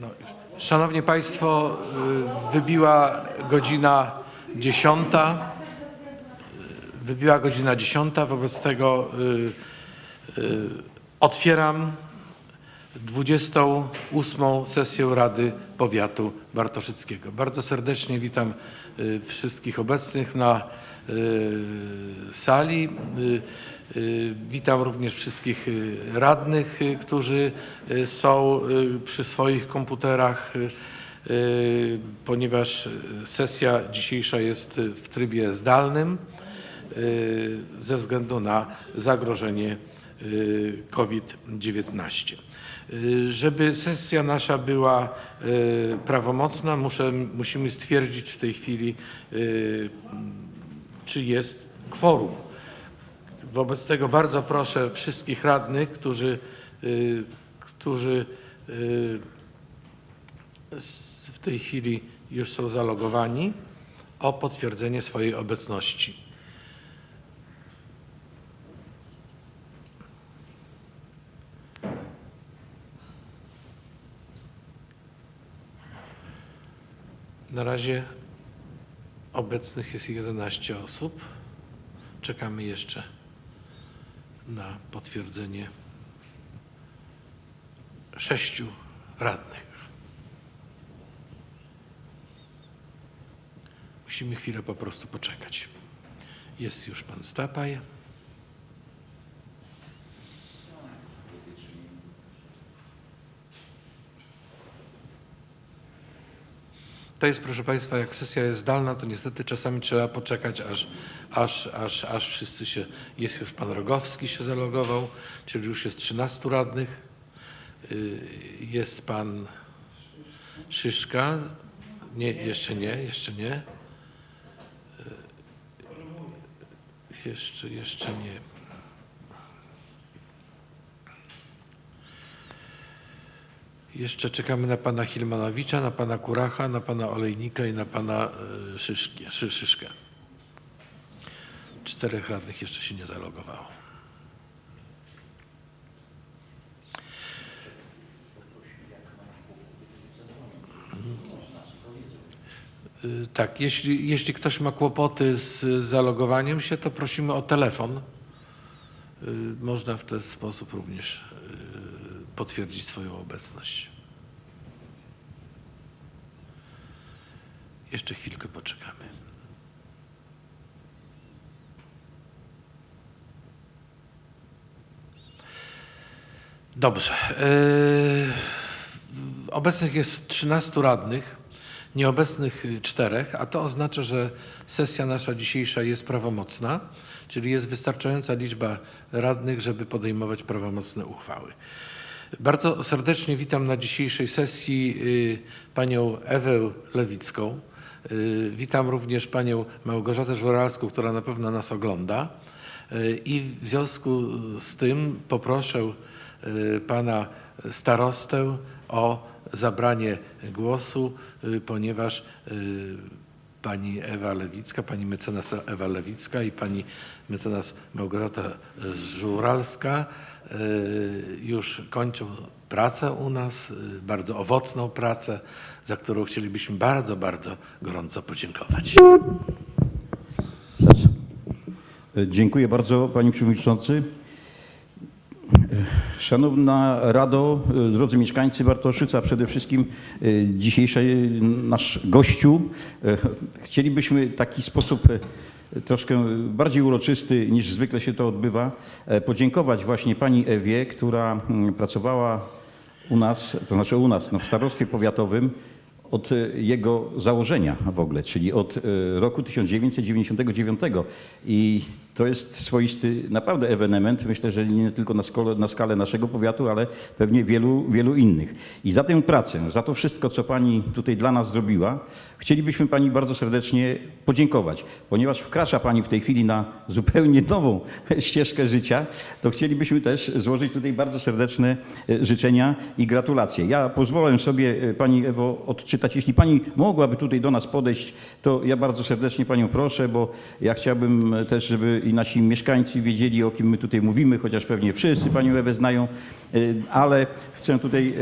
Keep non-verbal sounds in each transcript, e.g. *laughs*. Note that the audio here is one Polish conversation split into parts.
No. Szanowni Państwo, y, wybiła godzina 10. Y, Wybiła godzina 10. Wobec tego y, otwieram 28. sesję Rady Powiatu Bartoszyckiego. Bardzo serdecznie witam wszystkich obecnych na sali. Y, Witam również wszystkich y, radnych, y, którzy są przy swoich komputerach, ponieważ sesja dzisiejsza jest w trybie zdalnym ze względu na zagrożenie y, COVID-19. Y, Żeby sesja nasza była prawomocna, muszę, musimy stwierdzić w tej chwili, czy jest kworum. Wobec tego bardzo proszę wszystkich radnych, którzy, y, którzy y, w tej chwili już są zalogowani, o potwierdzenie swojej obecności. Na razie obecnych jest 11 osób. Czekamy jeszcze na potwierdzenie sześciu radnych. Musimy chwilę po prostu poczekać. Jest już pan Stapaj. To jest, proszę Państwa, jak sesja jest zdalna, to niestety czasami trzeba poczekać, aż, aż, aż, aż wszyscy się, jest już pan Rogowski się zalogował, czyli już jest 13 radnych. Y, Jest pan Szyszka. Nie, jeszcze nie, jeszcze nie. Y, Jeszcze, jeszcze nie. Jeszcze czekamy na pana Hilmanowicza, na pana Kuracha, na pana Olejnika i na pana e, Szyszki, Szy, Szyszkę. Czterech radnych jeszcze się nie zalogowało. Y, Tak, jeśli, jeśli ktoś ma kłopoty z zalogowaniem się, to prosimy o telefon. Y, Można w ten sposób również y, potwierdzić swoją obecność. Jeszcze chwilkę poczekamy. Dobrze. Yy, Obecnych jest 13 radnych, nieobecnych y, czterech, a to oznacza, że sesja nasza dzisiejsza jest prawomocna, czyli jest wystarczająca liczba radnych, żeby podejmować prawomocne uchwały. Bardzo serdecznie witam na dzisiejszej sesji y, panią Ewę Lewicką. Y, Witam również panią Małgorzatę Żuralską, która na pewno nas ogląda. Y, I w związku z tym poproszę pana starostę o zabranie głosu, y, ponieważ y, pani Ewa Lewicka, pani mecenas Ewa Lewicka i pani mecenas Małgorzata Żuralska y, już kończą pracę u nas, y, bardzo owocną pracę, za którą chcielibyśmy bardzo, bardzo gorąco podziękować. Dziękuję bardzo Panie Przewodniczący. Szanowna Rado, drodzy mieszkańcy Bartoszyca, przede wszystkim e, dzisiejszy nasz gościu. e, Chcielibyśmy taki sposób e, troszkę bardziej uroczysty niż zwykle się to odbywa, podziękować właśnie Pani Ewie, która mm, pracowała u nas, to znaczy u nas no, w starostwie powiatowym od jego założenia w ogóle, czyli od roku 1999. I to jest swoisty naprawdę ewenement, myślę, że nie tylko na, skole, na skalę naszego powiatu, ale pewnie wielu, wielu innych. I za tę pracę, za to wszystko, co Pani tutaj dla nas zrobiła, chcielibyśmy Pani bardzo serdecznie podziękować, ponieważ wkracza Pani w tej chwili na zupełnie nową ścieżkę życia, to chcielibyśmy też złożyć tutaj bardzo serdeczne e, życzenia i gratulacje. Ja pozwolę sobie e, Pani Ewo odczytać, jeśli Pani mogłaby tutaj do nas podejść, to ja bardzo serdecznie Panią proszę, bo ja chciałbym też, żeby i nasi mieszkańcy wiedzieli, o kim my tutaj mówimy, chociaż pewnie wszyscy Panią Ewę znają, e, ale chcę tutaj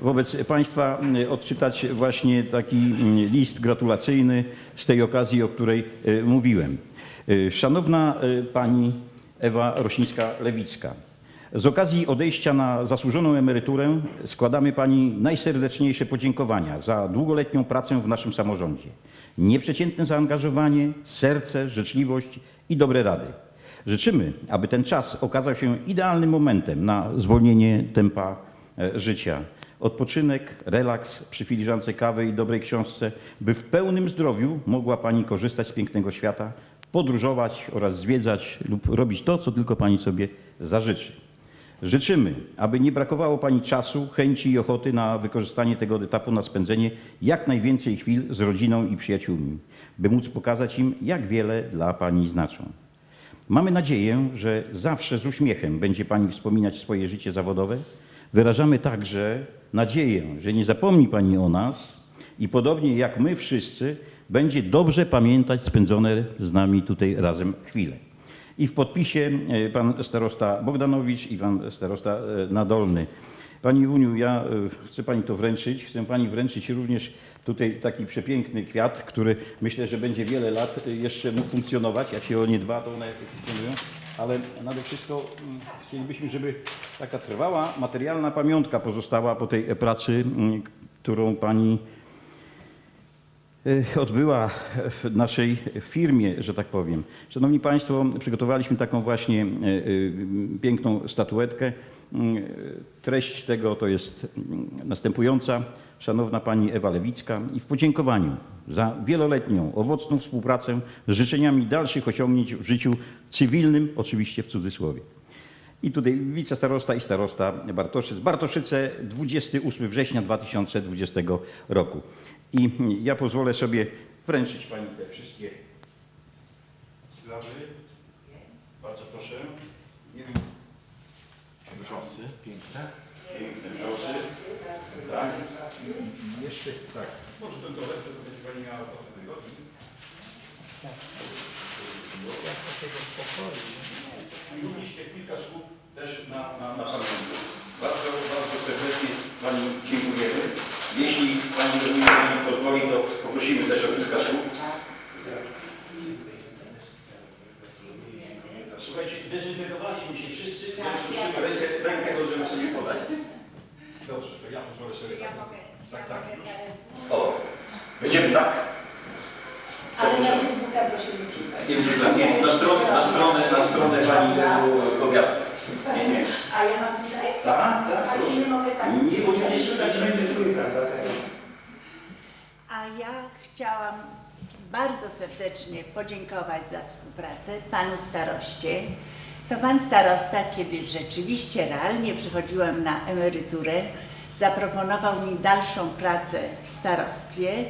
wobec Państwa y, odczytać właśnie taki y, list gratulacyjny z tej okazji, o której y, mówiłem. Y, Szanowna y, Pani Ewa Rosińska-Lewicka, z okazji odejścia na zasłużoną emeryturę składamy Pani najserdeczniejsze podziękowania za długoletnią pracę w naszym samorządzie. Nieprzeciętne zaangażowanie, serce, życzliwość i dobre rady. Życzymy, aby ten czas okazał się idealnym momentem na zwolnienie tempa e, życia. Odpoczynek, relaks przy filiżance kawy i dobrej książce, by w pełnym zdrowiu mogła Pani korzystać z pięknego świata, podróżować oraz zwiedzać lub robić to, co tylko Pani sobie zażyczy. Życzymy, aby nie brakowało Pani czasu, chęci i ochoty na wykorzystanie tego etapu na spędzenie jak najwięcej chwil z rodziną i przyjaciółmi, by móc pokazać im, jak wiele dla Pani znaczą. Mamy nadzieję, że zawsze z uśmiechem będzie Pani wspominać swoje życie zawodowe. Wyrażamy także nadzieję, że nie zapomni Pani o nas i podobnie jak my wszyscy, będzie dobrze pamiętać spędzone z nami tutaj razem chwile. I w podpisie e, pan starosta Bogdanowicz i pan starosta e, Nadolny. Pani Wuniu, ja e, chcę Pani to wręczyć. Chcę Pani wręczyć również tutaj taki przepiękny kwiat, który myślę, że będzie wiele lat jeszcze mógł funkcjonować. Jak się o nie dba, to one funkcjonują. Ale nade wszystko mm, chcielibyśmy, żeby taka trwała materialna pamiątka pozostała po tej pracy, mm, którą Pani e, odbyła w naszej firmie, że tak powiem. Szanowni Państwo, przygotowaliśmy taką właśnie e, e, piękną statuetkę. Mm, Treść tego to jest następująca. Szanowna Pani Ewa Lewicka i w podziękowaniu za wieloletnią, owocną współpracę z życzeniami dalszych osiągnięć w życiu cywilnym, oczywiście w cudzysłowie. I tutaj wicestarosta i starosta Bartoszyc. Bartoszyce 28 września 2020 roku. I ja pozwolę sobie wręczyć Pani te wszystkie sprawy. Bardzo proszę. Nie wiem, piękne. Piękne wrzosy. Tak. Jeszcze tak. Może ten torebkę to będzie Pani miała po tym tygodniu. I również kilka słów też na, na, na pamiątkę. Bardzo, bardzo serdecznie Pani dziękujemy. Jeśli Pani Pani pozwoli, to poprosimy też o kilka słów. Słuchajcie, dezynfekowaliśmy się wszyscy, więc prosimy rękę, rękę możemy sobie podać. Dobrze, to ja pozwolę sobie tak. Tak, tak, już. O, będziemy tak. Ale na Facebooka proszę nie wrzucać. Nie, nie, nie, na stronę, na stronę, na stronę Pani powiatu. Nie, nie. A ja mam tutaj? Tak, tak, proszę. nie mogę tak. Nie, bo nie słychać, będzie słychać. A ja chciałam bardzo serdecznie podziękować za współpracę panu staroście. To pan starosta, kiedy rzeczywiście realnie przychodziłam na emeryturę, zaproponował mi dalszą pracę w starostwie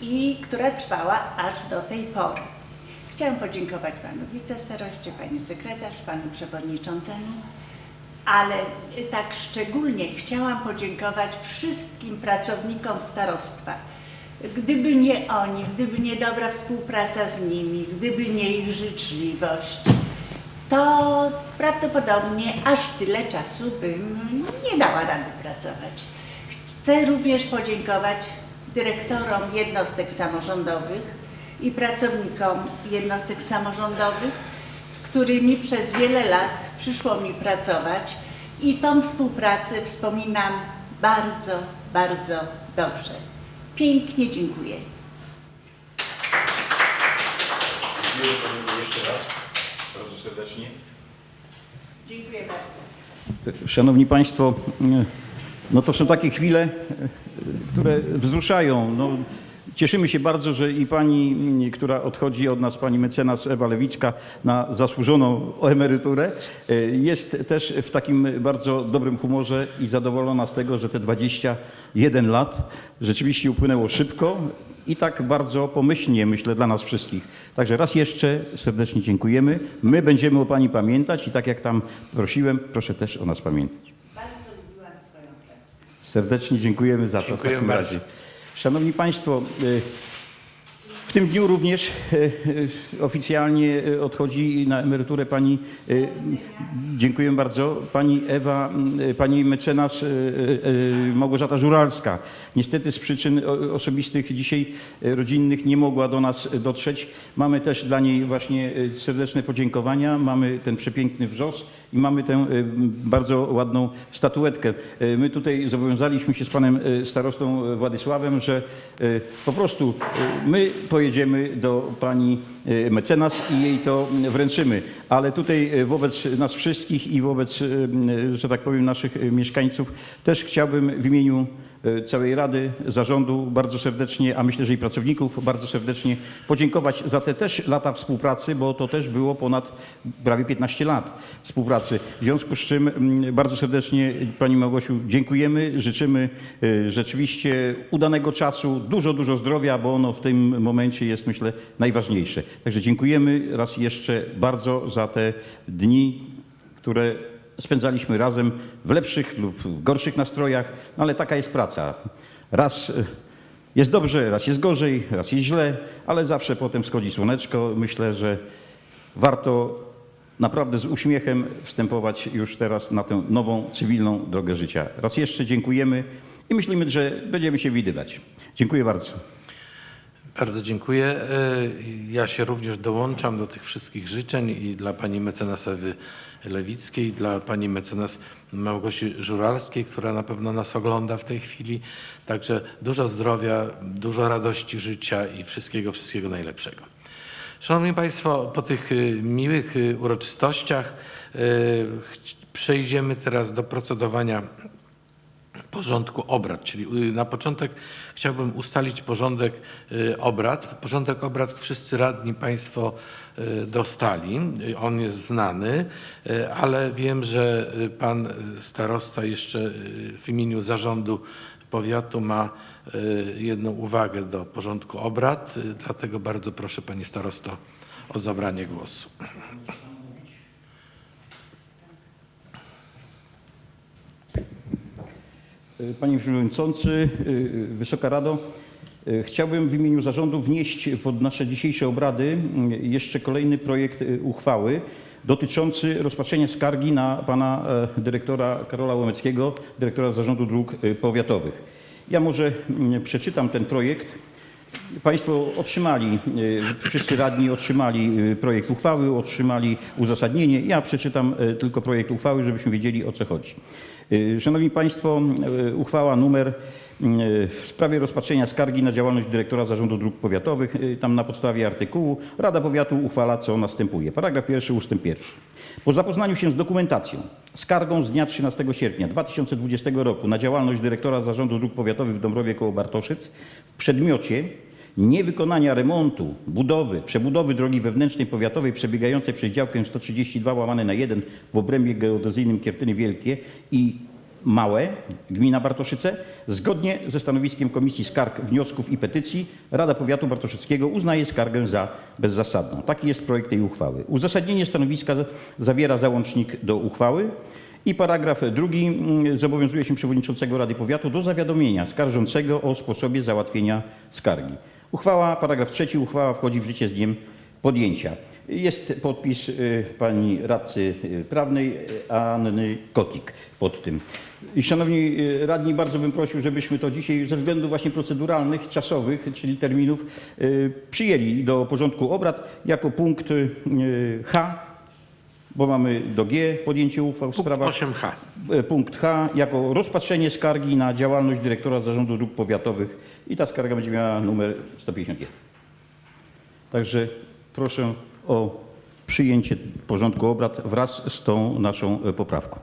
i która trwała aż do tej pory. Chciałam podziękować panu wicestaroście, pani sekretarz, panu przewodniczącemu, ale tak szczególnie chciałam podziękować wszystkim pracownikom starostwa. Gdyby nie oni, gdyby nie dobra współpraca z nimi, gdyby nie ich życzliwość, to prawdopodobnie aż tyle czasu bym nie dała rady pracować. Chcę również podziękować dyrektorom jednostek samorządowych i pracownikom jednostek samorządowych, z którymi przez wiele lat przyszło mi pracować i tą współpracę wspominam bardzo, bardzo dobrze. Pięknie dziękuję. Dziękuję Pani jeszcze raz. Bardzo serdecznie. Dziękuję bardzo. Szanowni Państwo, no to są takie chwile, które wzruszają. No, cieszymy się bardzo, że i pani, która odchodzi od nas, pani mecenas Ewa Lewicka na zasłużoną emeryturę, jest też w takim bardzo dobrym humorze i zadowolona z tego, że te 21 lat rzeczywiście upłynęło szybko i tak bardzo pomyślnie, myślę, dla nas wszystkich. Także raz jeszcze serdecznie dziękujemy. My będziemy o Pani pamiętać i tak jak tam prosiłem, proszę też o nas pamiętać. Bardzo lubiłam swoją pracę. Serdecznie dziękujemy za to. w Dziękujemy takim bardzo. razie. Szanowni Państwo, y, W tym dniu również e, e, oficjalnie odchodzi na emeryturę pani, dziękuję bardzo, pani Ewa, pani mecenas Małgorzata Żuralska. Niestety z przyczyn osobistych dzisiaj rodzinnych nie mogła do nas dotrzeć. Mamy też dla niej właśnie serdeczne podziękowania, mamy ten przepiękny wrzos i mamy tę e, bardzo ładną statuetkę. E, My tutaj zobowiązaliśmy się z panem e, starostą Władysławem, że po prostu my pojedziemy do pani mecenas i jej to wręczymy. Ale tutaj wobec nas wszystkich i wobec, że tak powiem, naszych mieszkańców też chciałbym w imieniu całej Rady, zarządu bardzo serdecznie, a myślę, że i pracowników bardzo serdecznie podziękować za te też lata współpracy, bo to też było ponad prawie 15 lat współpracy. W związku z czym mm, bardzo serdecznie Pani Małgosiu dziękujemy, życzymy e, rzeczywiście udanego czasu, dużo, dużo zdrowia, bo ono w tym momencie jest myślę najważniejsze. Także dziękujemy raz jeszcze bardzo za te dni, które spędzaliśmy razem w lepszych lub gorszych nastrojach, no ale taka jest praca. Raz e, jest dobrze, raz jest gorzej, raz jest źle, ale zawsze potem schodzi słoneczko. Myślę, że warto naprawdę z uśmiechem wstępować już teraz na tę nową, cywilną drogę życia. Raz jeszcze dziękujemy i myślimy, że będziemy się widywać. Dziękuję bardzo. Bardzo dziękuję. E, Ja się również dołączam do tych wszystkich życzeń i dla pani mecenas Ewy Lewickiej, dla pani mecenas Małgosi Żuralskiej, która na pewno nas ogląda w tej chwili. Także dużo zdrowia, dużo radości życia i wszystkiego, wszystkiego najlepszego. Szanowni Państwo, po tych y, miłych y, uroczystościach przejdziemy teraz do procedowania porządku obrad, czyli y, na początek chciałbym ustalić porządek y, obrad. Porządek obrad wszyscy radni Państwo y, dostali, on jest znany, ale wiem, że Pan starosta jeszcze w imieniu zarządu powiatu ma jedną uwagę do porządku obrad, dlatego bardzo proszę Pani starosto o zabranie głosu. Panie Przewodniczący, y, Wysoka Rado, y, chciałbym w imieniu zarządu wnieść pod nasze dzisiejsze obrady y, jeszcze kolejny projekt y, uchwały dotyczący rozpatrzenia skargi na pana e, dyrektora Karola Łomeckiego, dyrektora Zarządu Dróg y, Powiatowych. Ja może mm, przeczytam ten projekt. Państwo otrzymali, y, wszyscy radni otrzymali y, projekt uchwały, otrzymali uzasadnienie. Ja przeczytam y, tylko projekt uchwały, żebyśmy wiedzieli o co chodzi. Y, Szanowni Państwo, y, uchwała numer y, w sprawie rozpatrzenia skargi na działalność dyrektora Zarządu Dróg Powiatowych. Tam na podstawie artykułu Rada Powiatu uchwala, co następuje. Paragraf pierwszy, ustęp pierwszy. Po zapoznaniu się z dokumentacją, skargą z dnia 13 sierpnia 2020 roku na działalność dyrektora Zarządu Dróg Powiatowych w Dąbrowie koło Bartoszyc w przedmiocie niewykonania remontu, budowy, przebudowy drogi wewnętrznej powiatowej przebiegającej przez działkę 132 łamane na 1 w obrębie geodezyjnym Kiertyny Wielkie i Małe, gmina Bartoszyce, zgodnie ze stanowiskiem Komisji Skarg, Wniosków i Petycji Rada Powiatu Bartoszyckiego uznaje skargę za bezzasadną. Taki jest projekt tej uchwały. Uzasadnienie stanowiska zawiera załącznik do uchwały. I paragraf drugi mm, zobowiązuje się przewodniczącego Rady Powiatu do zawiadomienia skarżącego o sposobie załatwienia skargi. Uchwała, paragraf trzeci, uchwała wchodzi w życie z dniem podjęcia. Jest podpis y, pani radcy y, prawnej y, Anny Kotik pod tym. I szanowni radni, bardzo bym prosił, żebyśmy to dzisiaj ze względów właśnie proceduralnych, czasowych, czyli terminów, przyjęli do porządku obrad jako punkt H, bo mamy do G podjęcie uchwał w Punkt sprawach 8H. E, Punkt H jako rozpatrzenie skargi na działalność dyrektora Zarządu Dróg Powiatowych i ta skarga będzie miała numer 151. Także proszę o przyjęcie porządku obrad wraz z tą naszą e, poprawką.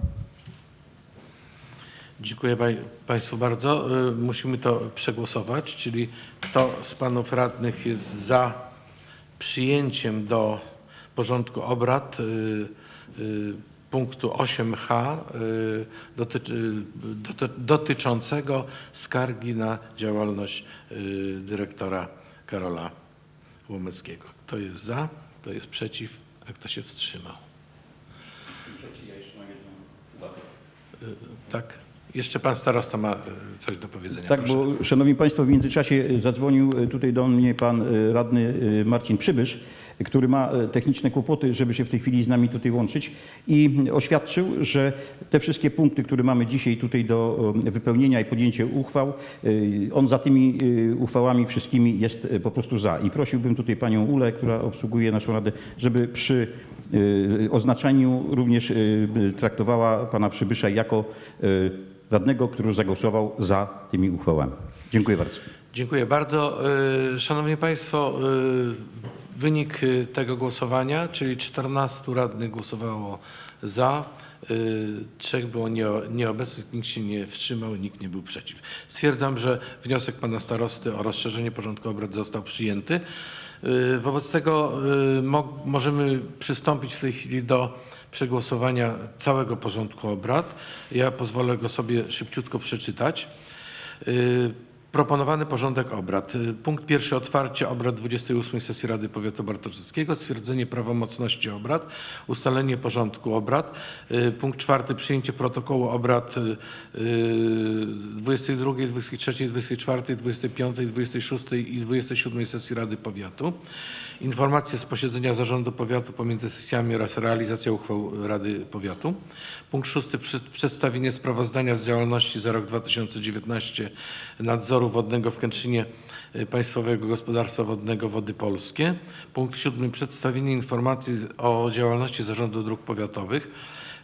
Dziękuję pań- Państwu bardzo. Y, Musimy to przegłosować, czyli kto z Panów Radnych jest za przyjęciem do porządku obrad punktu 8H y, dotyczy, doty, dotyczącego skargi na działalność y, dyrektora Karola Łomeckiego. Kto jest za, kto jest przeciw, a kto się wstrzymał? Y, Tak? Jeszcze pan starosta ma coś do powiedzenia. Tak, proszę. bo szanowni państwo, w międzyczasie zadzwonił tutaj do mnie pan radny Marcin Przybysz, który ma e, techniczne kłopoty, żeby się w tej chwili z nami tutaj łączyć i oświadczył, że te wszystkie punkty, które mamy dzisiaj tutaj do e, wypełnienia i podjęcia uchwał, e, on za tymi uchwałami wszystkimi jest po prostu za. I prosiłbym tutaj panią Ulę, która obsługuje naszą radę, żeby przy oznaczeniu również traktowała pana Przybysza jako radnego, który zagłosował za tymi uchwałami. Dziękuję bardzo. Dziękuję bardzo. Szanowni Państwo, wynik e, tego głosowania, czyli 14 radnych głosowało za, e, trzech było nie- nieobecnych, nikt się nie wstrzymał, nikt nie był przeciw. Stwierdzam, że wniosek pana starosty o rozszerzenie porządku obrad został przyjęty. E, Wobec tego mo- możemy przystąpić w tej chwili do przegłosowania całego porządku obrad. Ja pozwolę go sobie szybciutko przeczytać. Proponowany porządek obrad. Y, Punkt pierwszy otwarcie obrad 28 sesji Rady Powiatu Bartoszyckiego, stwierdzenie prawomocności obrad, ustalenie porządku obrad. Y, Punkt czwarty przyjęcie protokołu obrad y, y, 22, 23, 24, 25, 26 i 27 sesji Rady Powiatu. Informacje z posiedzenia Zarządu Powiatu pomiędzy sesjami oraz realizacja uchwał Rady Powiatu. Punkt szósty przedstawienie sprawozdania z działalności za rok 2019 nadzoru wodnego w Kętrzynie y, Państwowego Gospodarstwa Wodnego Wody Polskie. Punkt siódmy przedstawienie informacji o działalności Zarządu Dróg Powiatowych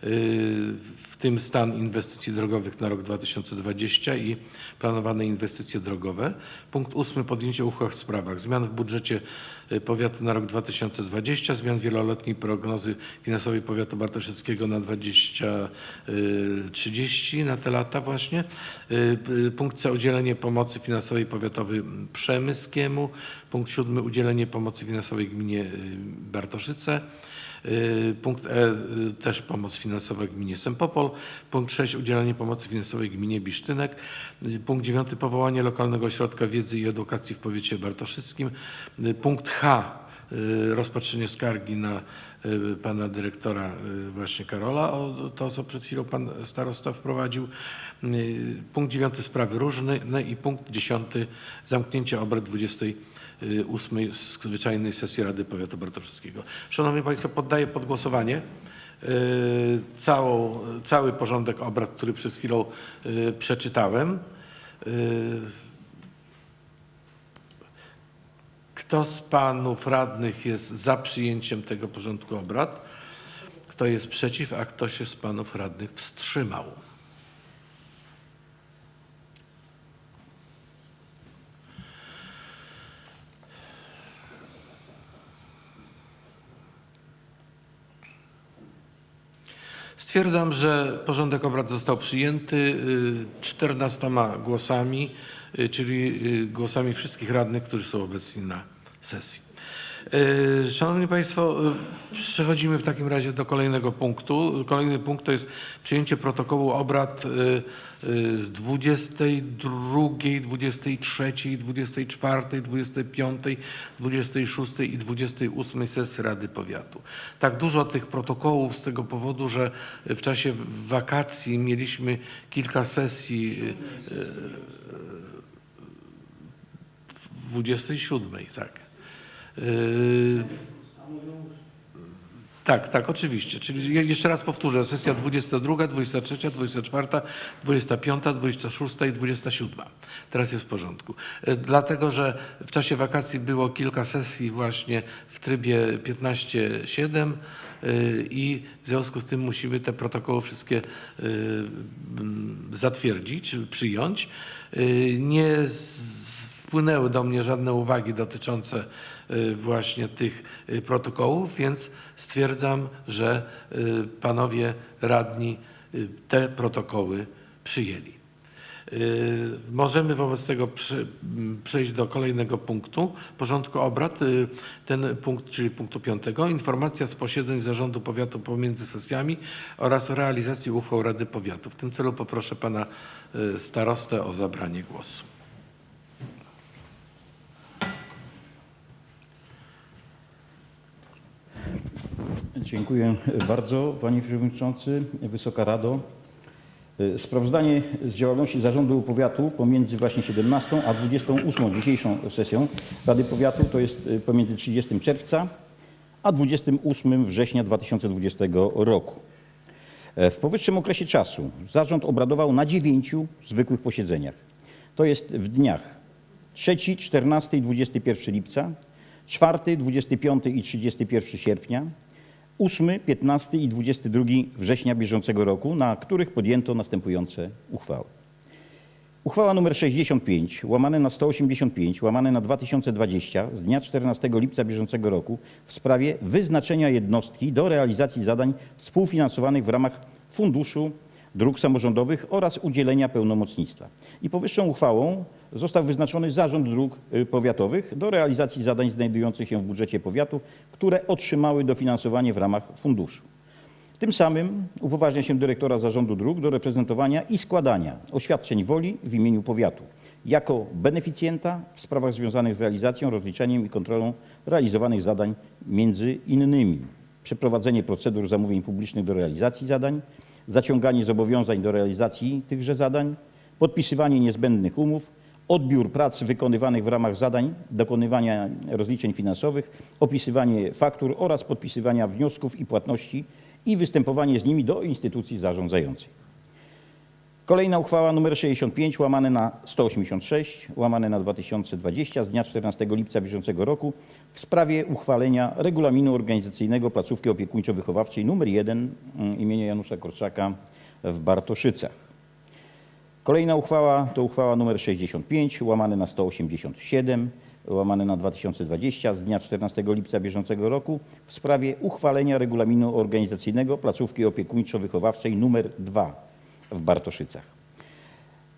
w tym stan inwestycji drogowych na rok 2020 i planowane inwestycje drogowe. Punkt ósmy podjęcie uchwał w sprawach zmian w budżecie y, powiatu na rok 2020, zmian wieloletniej prognozy finansowej powiatu bartoszyckiego na 2030 na te lata właśnie. Y, y, Punkt C udzielenie pomocy finansowej powiatowi przemyskiemu. Punkt siódmy udzielenie pomocy finansowej gminie y, Bartoszyce. Y, Punkt E y, też pomoc finansowa gminie Sempopol. Punkt 6 udzielanie pomocy finansowej gminie Bisztynek. Y, Punkt 9 powołanie lokalnego ośrodka wiedzy i edukacji w powiecie bartoszyckim. Punkt H rozpatrzenie skargi na pana dyrektora właśnie Karola o to, co przed chwilą pan starosta wprowadził. Punkt 9 sprawy różne no i punkt 10 zamknięcie obrad 20 y, ósmej zwyczajnej sesji Rady Powiatu Bartoszyckiego. Szanowni Państwo, poddaję pod głosowanie y, całą, cały porządek obrad, który przed chwilą y, przeczytałem. Y, Kto z panów radnych jest za przyjęciem tego porządku obrad? Kto jest przeciw, a kto się z panów radnych wstrzymał? Stwierdzam, że porządek obrad został przyjęty y, 14 głosami, y, czyli y, głosami wszystkich radnych, którzy są obecni na sesji. Y, Szanowni Państwo, y, przechodzimy w takim razie do kolejnego punktu. Kolejny punkt to jest przyjęcie protokołu obrad y, z 22, 23, 24, 25, 26 i 28 sesji Rady Powiatu. Tak dużo tych protokołów z tego powodu, że w czasie wakacji mieliśmy kilka sesji y, y, w 27, tak. Yy, tak, tak, oczywiście. Czyli je- jeszcze raz powtórzę. Sesja 22, 23, 24, 25, 26 i 27. Teraz jest w porządku. Yy, Dlatego, że w czasie wakacji było kilka sesji właśnie w trybie 15-7 yy, i w związku z tym musimy te protokoły wszystkie zatwierdzić, przyjąć. Nie wpłynęły do mnie żadne uwagi dotyczące właśnie tych y, protokołów, więc stwierdzam, że y, panowie radni y, te protokoły przyjęli. Y, Możemy wobec tego przejść do kolejnego punktu porządku obrad. Y, Ten punkt, czyli punktu piątego, informacja z posiedzeń Zarządu Powiatu pomiędzy sesjami oraz realizacji uchwał Rady Powiatu. W tym celu poproszę pana y, starostę o zabranie głosu. Dziękuję bardzo Panie Przewodniczący, Wysoka Rado. Sprawozdanie z działalności Zarządu Powiatu pomiędzy właśnie 17 a 28 dzisiejszą sesją Rady Powiatu to jest y, pomiędzy 30 czerwca a 28 września 2020 roku. E, W powyższym okresie czasu zarząd obradował na dziewięciu zwykłych posiedzeniach. To jest w dniach 3, 14 i 21 lipca, 4, 25 i 31 sierpnia, 8, 15 i 22 września bieżącego roku, na których podjęto następujące uchwały. Uchwała nr 65, łamane na 185, łamane na 2020 z dnia 14 lipca bieżącego roku w sprawie wyznaczenia jednostki do realizacji zadań współfinansowanych w ramach Funduszu Dróg Samorządowych oraz udzielenia pełnomocnictwa. I powyższą uchwałą został wyznaczony Zarząd Dróg y, Powiatowych do realizacji zadań znajdujących się w budżecie powiatu, które otrzymały dofinansowanie w ramach funduszu. Tym samym upoważnia się dyrektora Zarządu Dróg do reprezentowania i składania oświadczeń woli w imieniu powiatu jako beneficjenta w sprawach związanych z realizacją, rozliczeniem i kontrolą realizowanych zadań, między innymi przeprowadzenie procedur zamówień publicznych do realizacji zadań, zaciąganie zobowiązań do realizacji tychże zadań, podpisywanie niezbędnych umów, odbiór prac wykonywanych w ramach zadań, dokonywania rozliczeń finansowych, opisywanie faktur oraz podpisywania wniosków i płatności i występowanie z nimi do instytucji zarządzającej. Kolejna uchwała nr 65 łamane na 186 łamane na 2020 z dnia 14 lipca bieżącego roku w sprawie uchwalenia regulaminu organizacyjnego placówki opiekuńczo-wychowawczej nr 1 mm, imienia Janusza Korczaka w Bartoszycach. Kolejna uchwała to uchwała nr 65 łamane na 187 łamane na 2020 z dnia 14 lipca bieżącego roku w sprawie uchwalenia regulaminu organizacyjnego placówki opiekuńczo-wychowawczej nr 2 w Bartoszycach.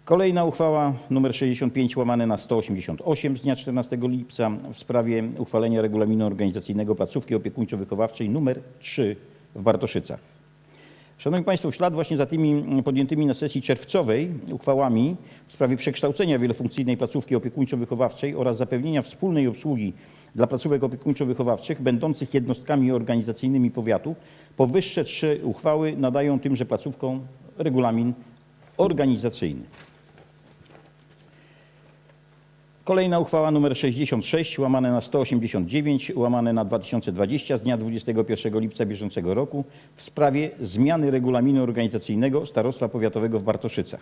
Kolejna uchwała nr 65 łamane na 188 z dnia 14 lipca w sprawie uchwalenia regulaminu organizacyjnego placówki opiekuńczo-wychowawczej nr 3 w Bartoszycach. Szanowni Państwo, w ślad właśnie za tymi podjętymi na sesji czerwcowej uchwałami w sprawie przekształcenia wielofunkcyjnej placówki opiekuńczo-wychowawczej oraz zapewnienia wspólnej obsługi dla placówek opiekuńczo-wychowawczych będących jednostkami organizacyjnymi powiatu, powyższe trzy uchwały nadają tymże placówkom regulamin organizacyjny. Kolejna uchwała nr 66 łamane na 189 łamane na 2020 z dnia 21 lipca bieżącego roku w sprawie zmiany regulaminu organizacyjnego Starostwa Powiatowego w Bartoszycach.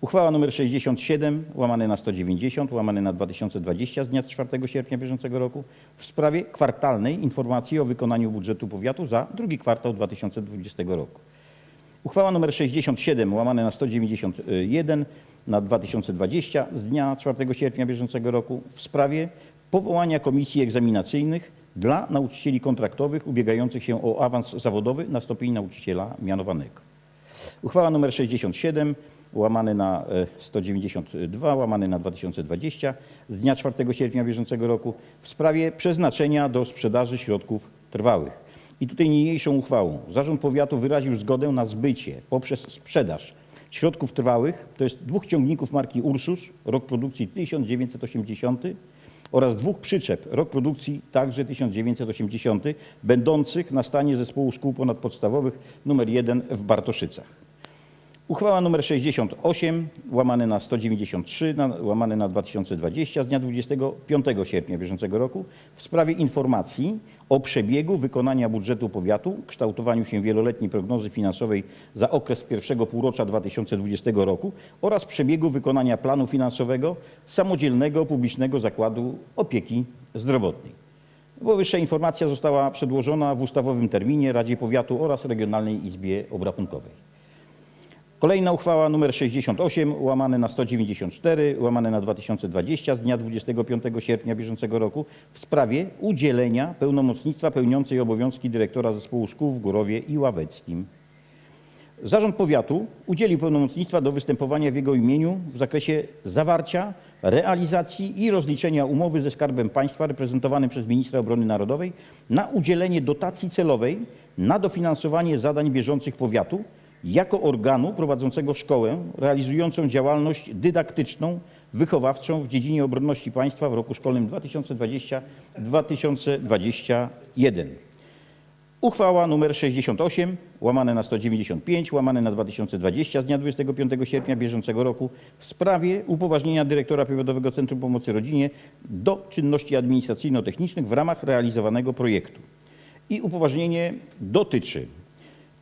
Uchwała nr 67 łamane na 190 łamane na 2020 z dnia 4 sierpnia bieżącego roku w sprawie kwartalnej informacji o wykonaniu budżetu powiatu za drugi kwartał 2020 roku. Uchwała nr 67 łamane na 191 na 2020 z dnia 4 sierpnia bieżącego roku w sprawie powołania komisji egzaminacyjnych dla nauczycieli kontraktowych ubiegających się o awans zawodowy na stopień nauczyciela mianowanego. Uchwała nr 67 łamane na e, 192 łamane na 2020 z dnia 4 sierpnia bieżącego roku w sprawie przeznaczenia do sprzedaży środków trwałych. I tutaj niniejszą uchwałą Zarząd Powiatu wyraził zgodę na zbycie poprzez sprzedaż środków trwałych, to jest dwóch ciągników marki Ursus, rok produkcji 1980 oraz dwóch przyczep, rok produkcji także 1980, będących na stanie Zespołu Szkół Ponadpodstawowych nr 1 w Bartoszycach. Uchwała nr 68 łamane na 193 na, łamane na 2020 z dnia 25 sierpnia bieżącego roku w sprawie informacji o przebiegu wykonania budżetu powiatu, kształtowaniu się wieloletniej prognozy finansowej za okres pierwszego półrocza 2020 roku oraz przebiegu wykonania planu finansowego samodzielnego publicznego zakładu opieki zdrowotnej. Powyższa informacja została przedłożona w ustawowym terminie Radzie Powiatu oraz Regionalnej Izbie Obrachunkowej. Kolejna uchwała nr 68 łamane na 194 łamane na 2020 z dnia 25 sierpnia bieżącego roku w sprawie udzielenia pełnomocnictwa pełniącej obowiązki dyrektora zespołu szkół w Górowie i Ławeckim. Zarząd Powiatu udzielił pełnomocnictwa do występowania w jego imieniu w zakresie zawarcia, realizacji i rozliczenia umowy ze Skarbem Państwa reprezentowanym przez Ministra Obrony Narodowej na udzielenie dotacji celowej na dofinansowanie zadań bieżących powiatu jako organu prowadzącego szkołę realizującą działalność dydaktyczną, wychowawczą w dziedzinie obronności państwa w roku szkolnym 2020-2021. Uchwała nr 68 łamane na 195 łamane na 2020 z dnia 25 sierpnia bieżącego roku w sprawie upoważnienia dyrektora Powiatowego Centrum Pomocy Rodzinie do czynności administracyjno-technicznych w ramach realizowanego projektu. I upoważnienie dotyczy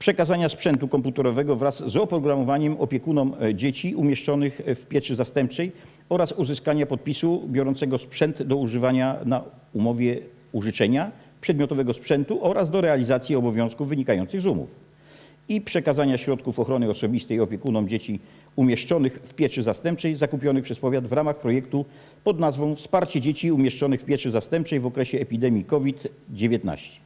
przekazania sprzętu komputerowego wraz z oprogramowaniem opiekunom e, dzieci umieszczonych w pieczy zastępczej oraz uzyskania podpisu biorącego sprzęt do używania na umowie użyczenia przedmiotowego sprzętu oraz do realizacji obowiązków wynikających z umów i przekazania środków ochrony osobistej opiekunom dzieci umieszczonych w pieczy zastępczej zakupionych przez powiat w ramach projektu pod nazwą Wsparcie dzieci umieszczonych w pieczy zastępczej w okresie epidemii COVID-19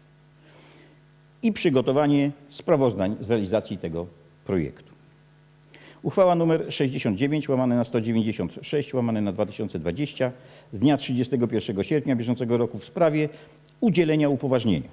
i przygotowanie sprawozdań z realizacji tego projektu. Uchwała nr 69 łamane na 196 łamane na 2020 z dnia 31 sierpnia bieżącego roku w sprawie udzielenia upoważnienia.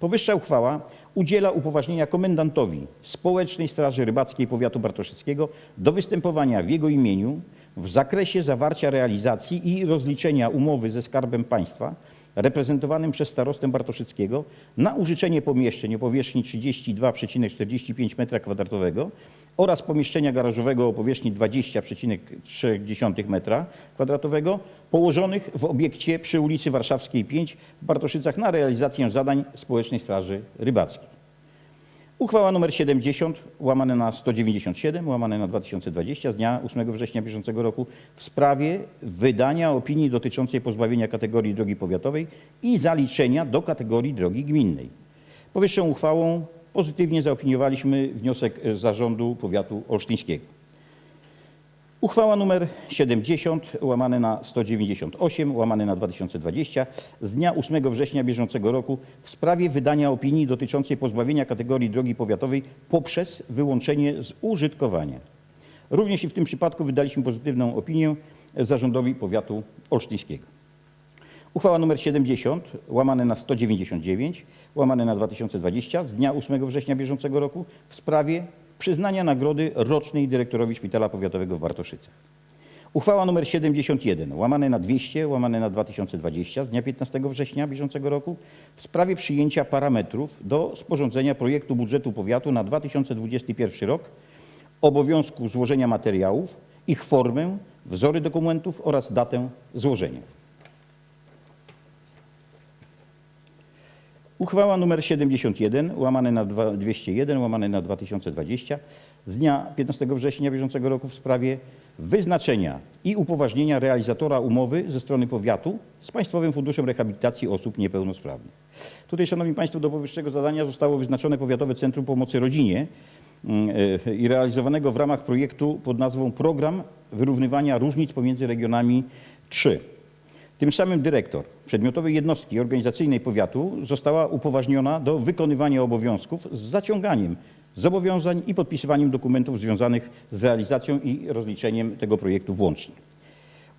Powyższa uchwała udziela upoważnienia komendantowi Społecznej Straży Rybackiej Powiatu Bartoszyckiego do występowania w jego imieniu w zakresie zawarcia realizacji i rozliczenia umowy ze Skarbem Państwa reprezentowanym przez starostę Bartoszyckiego na użyczenie pomieszczeń o powierzchni 32,45 m2 oraz pomieszczenia garażowego o powierzchni 20,3 m2 położonych w obiekcie przy ulicy Warszawskiej 5 w Bartoszycach na realizację zadań Społecznej Straży Rybackiej. Uchwała nr 70 łamane na 197 łamane na 2020 z dnia 8 września bieżącego roku w sprawie wydania opinii dotyczącej pozbawienia kategorii drogi powiatowej i zaliczenia do kategorii drogi gminnej. Powyższą uchwałą pozytywnie zaopiniowaliśmy wniosek zarządu powiatu olsztyńskiego. Uchwała nr 70 łamane na 198 łamane na 2020 z dnia 8 września bieżącego roku w sprawie wydania opinii dotyczącej pozbawienia kategorii drogi powiatowej poprzez wyłączenie z użytkowania. Również i w tym przypadku wydaliśmy pozytywną opinię zarządowi powiatu olsztyńskiego. Uchwała nr 70 łamane na 199 łamane na 2020 z dnia 8 września bieżącego roku w sprawie przyznania nagrody rocznej dyrektorowi Szpitala Powiatowego w Bartoszycach. Uchwała nr 71 łamane na 200 łamane na 2020 z dnia 15 września bieżącego roku w sprawie przyjęcia parametrów do sporządzenia projektu budżetu powiatu na 2021 rok, obowiązku złożenia materiałów, ich formę, wzory dokumentów oraz datę złożenia. Uchwała nr 71 łamane na 2- 201 łamane na 2020 z dnia 15 września bieżącego roku w sprawie wyznaczenia i upoważnienia realizatora umowy ze strony powiatu z Państwowym Funduszem Rehabilitacji Osób Niepełnosprawnych. Tutaj, Szanowni Państwo, do powyższego zadania zostało wyznaczone Powiatowe Centrum Pomocy Rodzinie mm, e, i realizowanego w ramach projektu pod nazwą Program Wyrównywania Różnic pomiędzy regionami 3. Tym samym dyrektor przedmiotowej jednostki organizacyjnej powiatu została upoważniona do wykonywania obowiązków z zaciąganiem zobowiązań i podpisywaniem dokumentów związanych z realizacją i rozliczeniem tego projektu włącznie.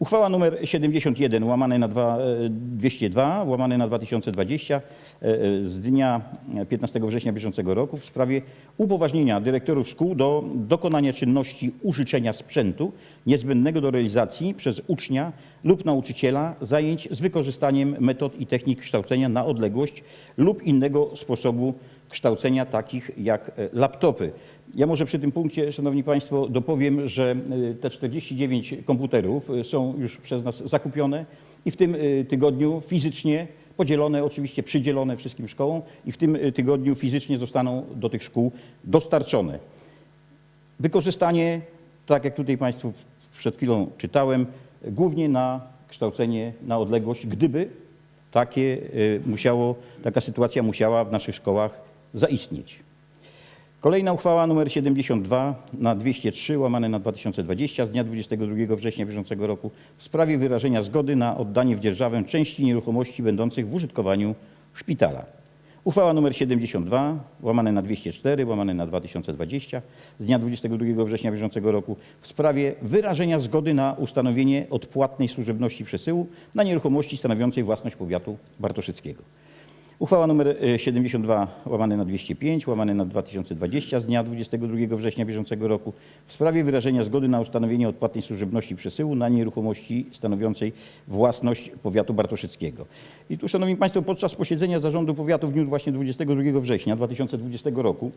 Uchwała nr 71 łamane na dwa- e, 202 łamane na 2020 e, e, z dnia 15 września bieżącego roku w sprawie upoważnienia dyrektorów szkół do dokonania czynności użyczenia sprzętu niezbędnego do realizacji przez ucznia lub nauczyciela zajęć z wykorzystaniem metod i technik kształcenia na odległość lub innego sposobu kształcenia takich jak laptopy. Ja może przy tym punkcie, Szanowni Państwo, dopowiem, że y, te 49 komputerów y, są już przez nas zakupione i w tym y, tygodniu fizycznie podzielone, oczywiście przydzielone wszystkim szkołom i w tym tygodniu fizycznie zostaną do tych szkół dostarczone. Wykorzystanie, tak jak tutaj Państwu przed chwilą czytałem, głównie na kształcenie na odległość, gdyby takie musiało, taka sytuacja musiała w naszych szkołach zaistnieć. Kolejna uchwała nr 72 na 203 łamane na 2020 z dnia 22 września bieżącego roku w sprawie wyrażenia zgody na oddanie w dzierżawę części nieruchomości będących w użytkowaniu szpitala. Uchwała nr 72 łamane na 204 łamane na 2020 z dnia 22 września bieżącego roku w sprawie wyrażenia zgody na ustanowienie odpłatnej służebności przesyłu na nieruchomości stanowiącej własność powiatu bartoszyckiego. Uchwała nr 72 łamane na 205 łamane na 2020 z dnia 22 września bieżącego roku w sprawie wyrażenia zgody na ustanowienie odpłatnej służebności przesyłu na nieruchomości stanowiącej własność powiatu bartoszyckiego. I tu, Szanowni Państwo, podczas posiedzenia zarządu powiatu w dniu właśnie 22 września 2020 roku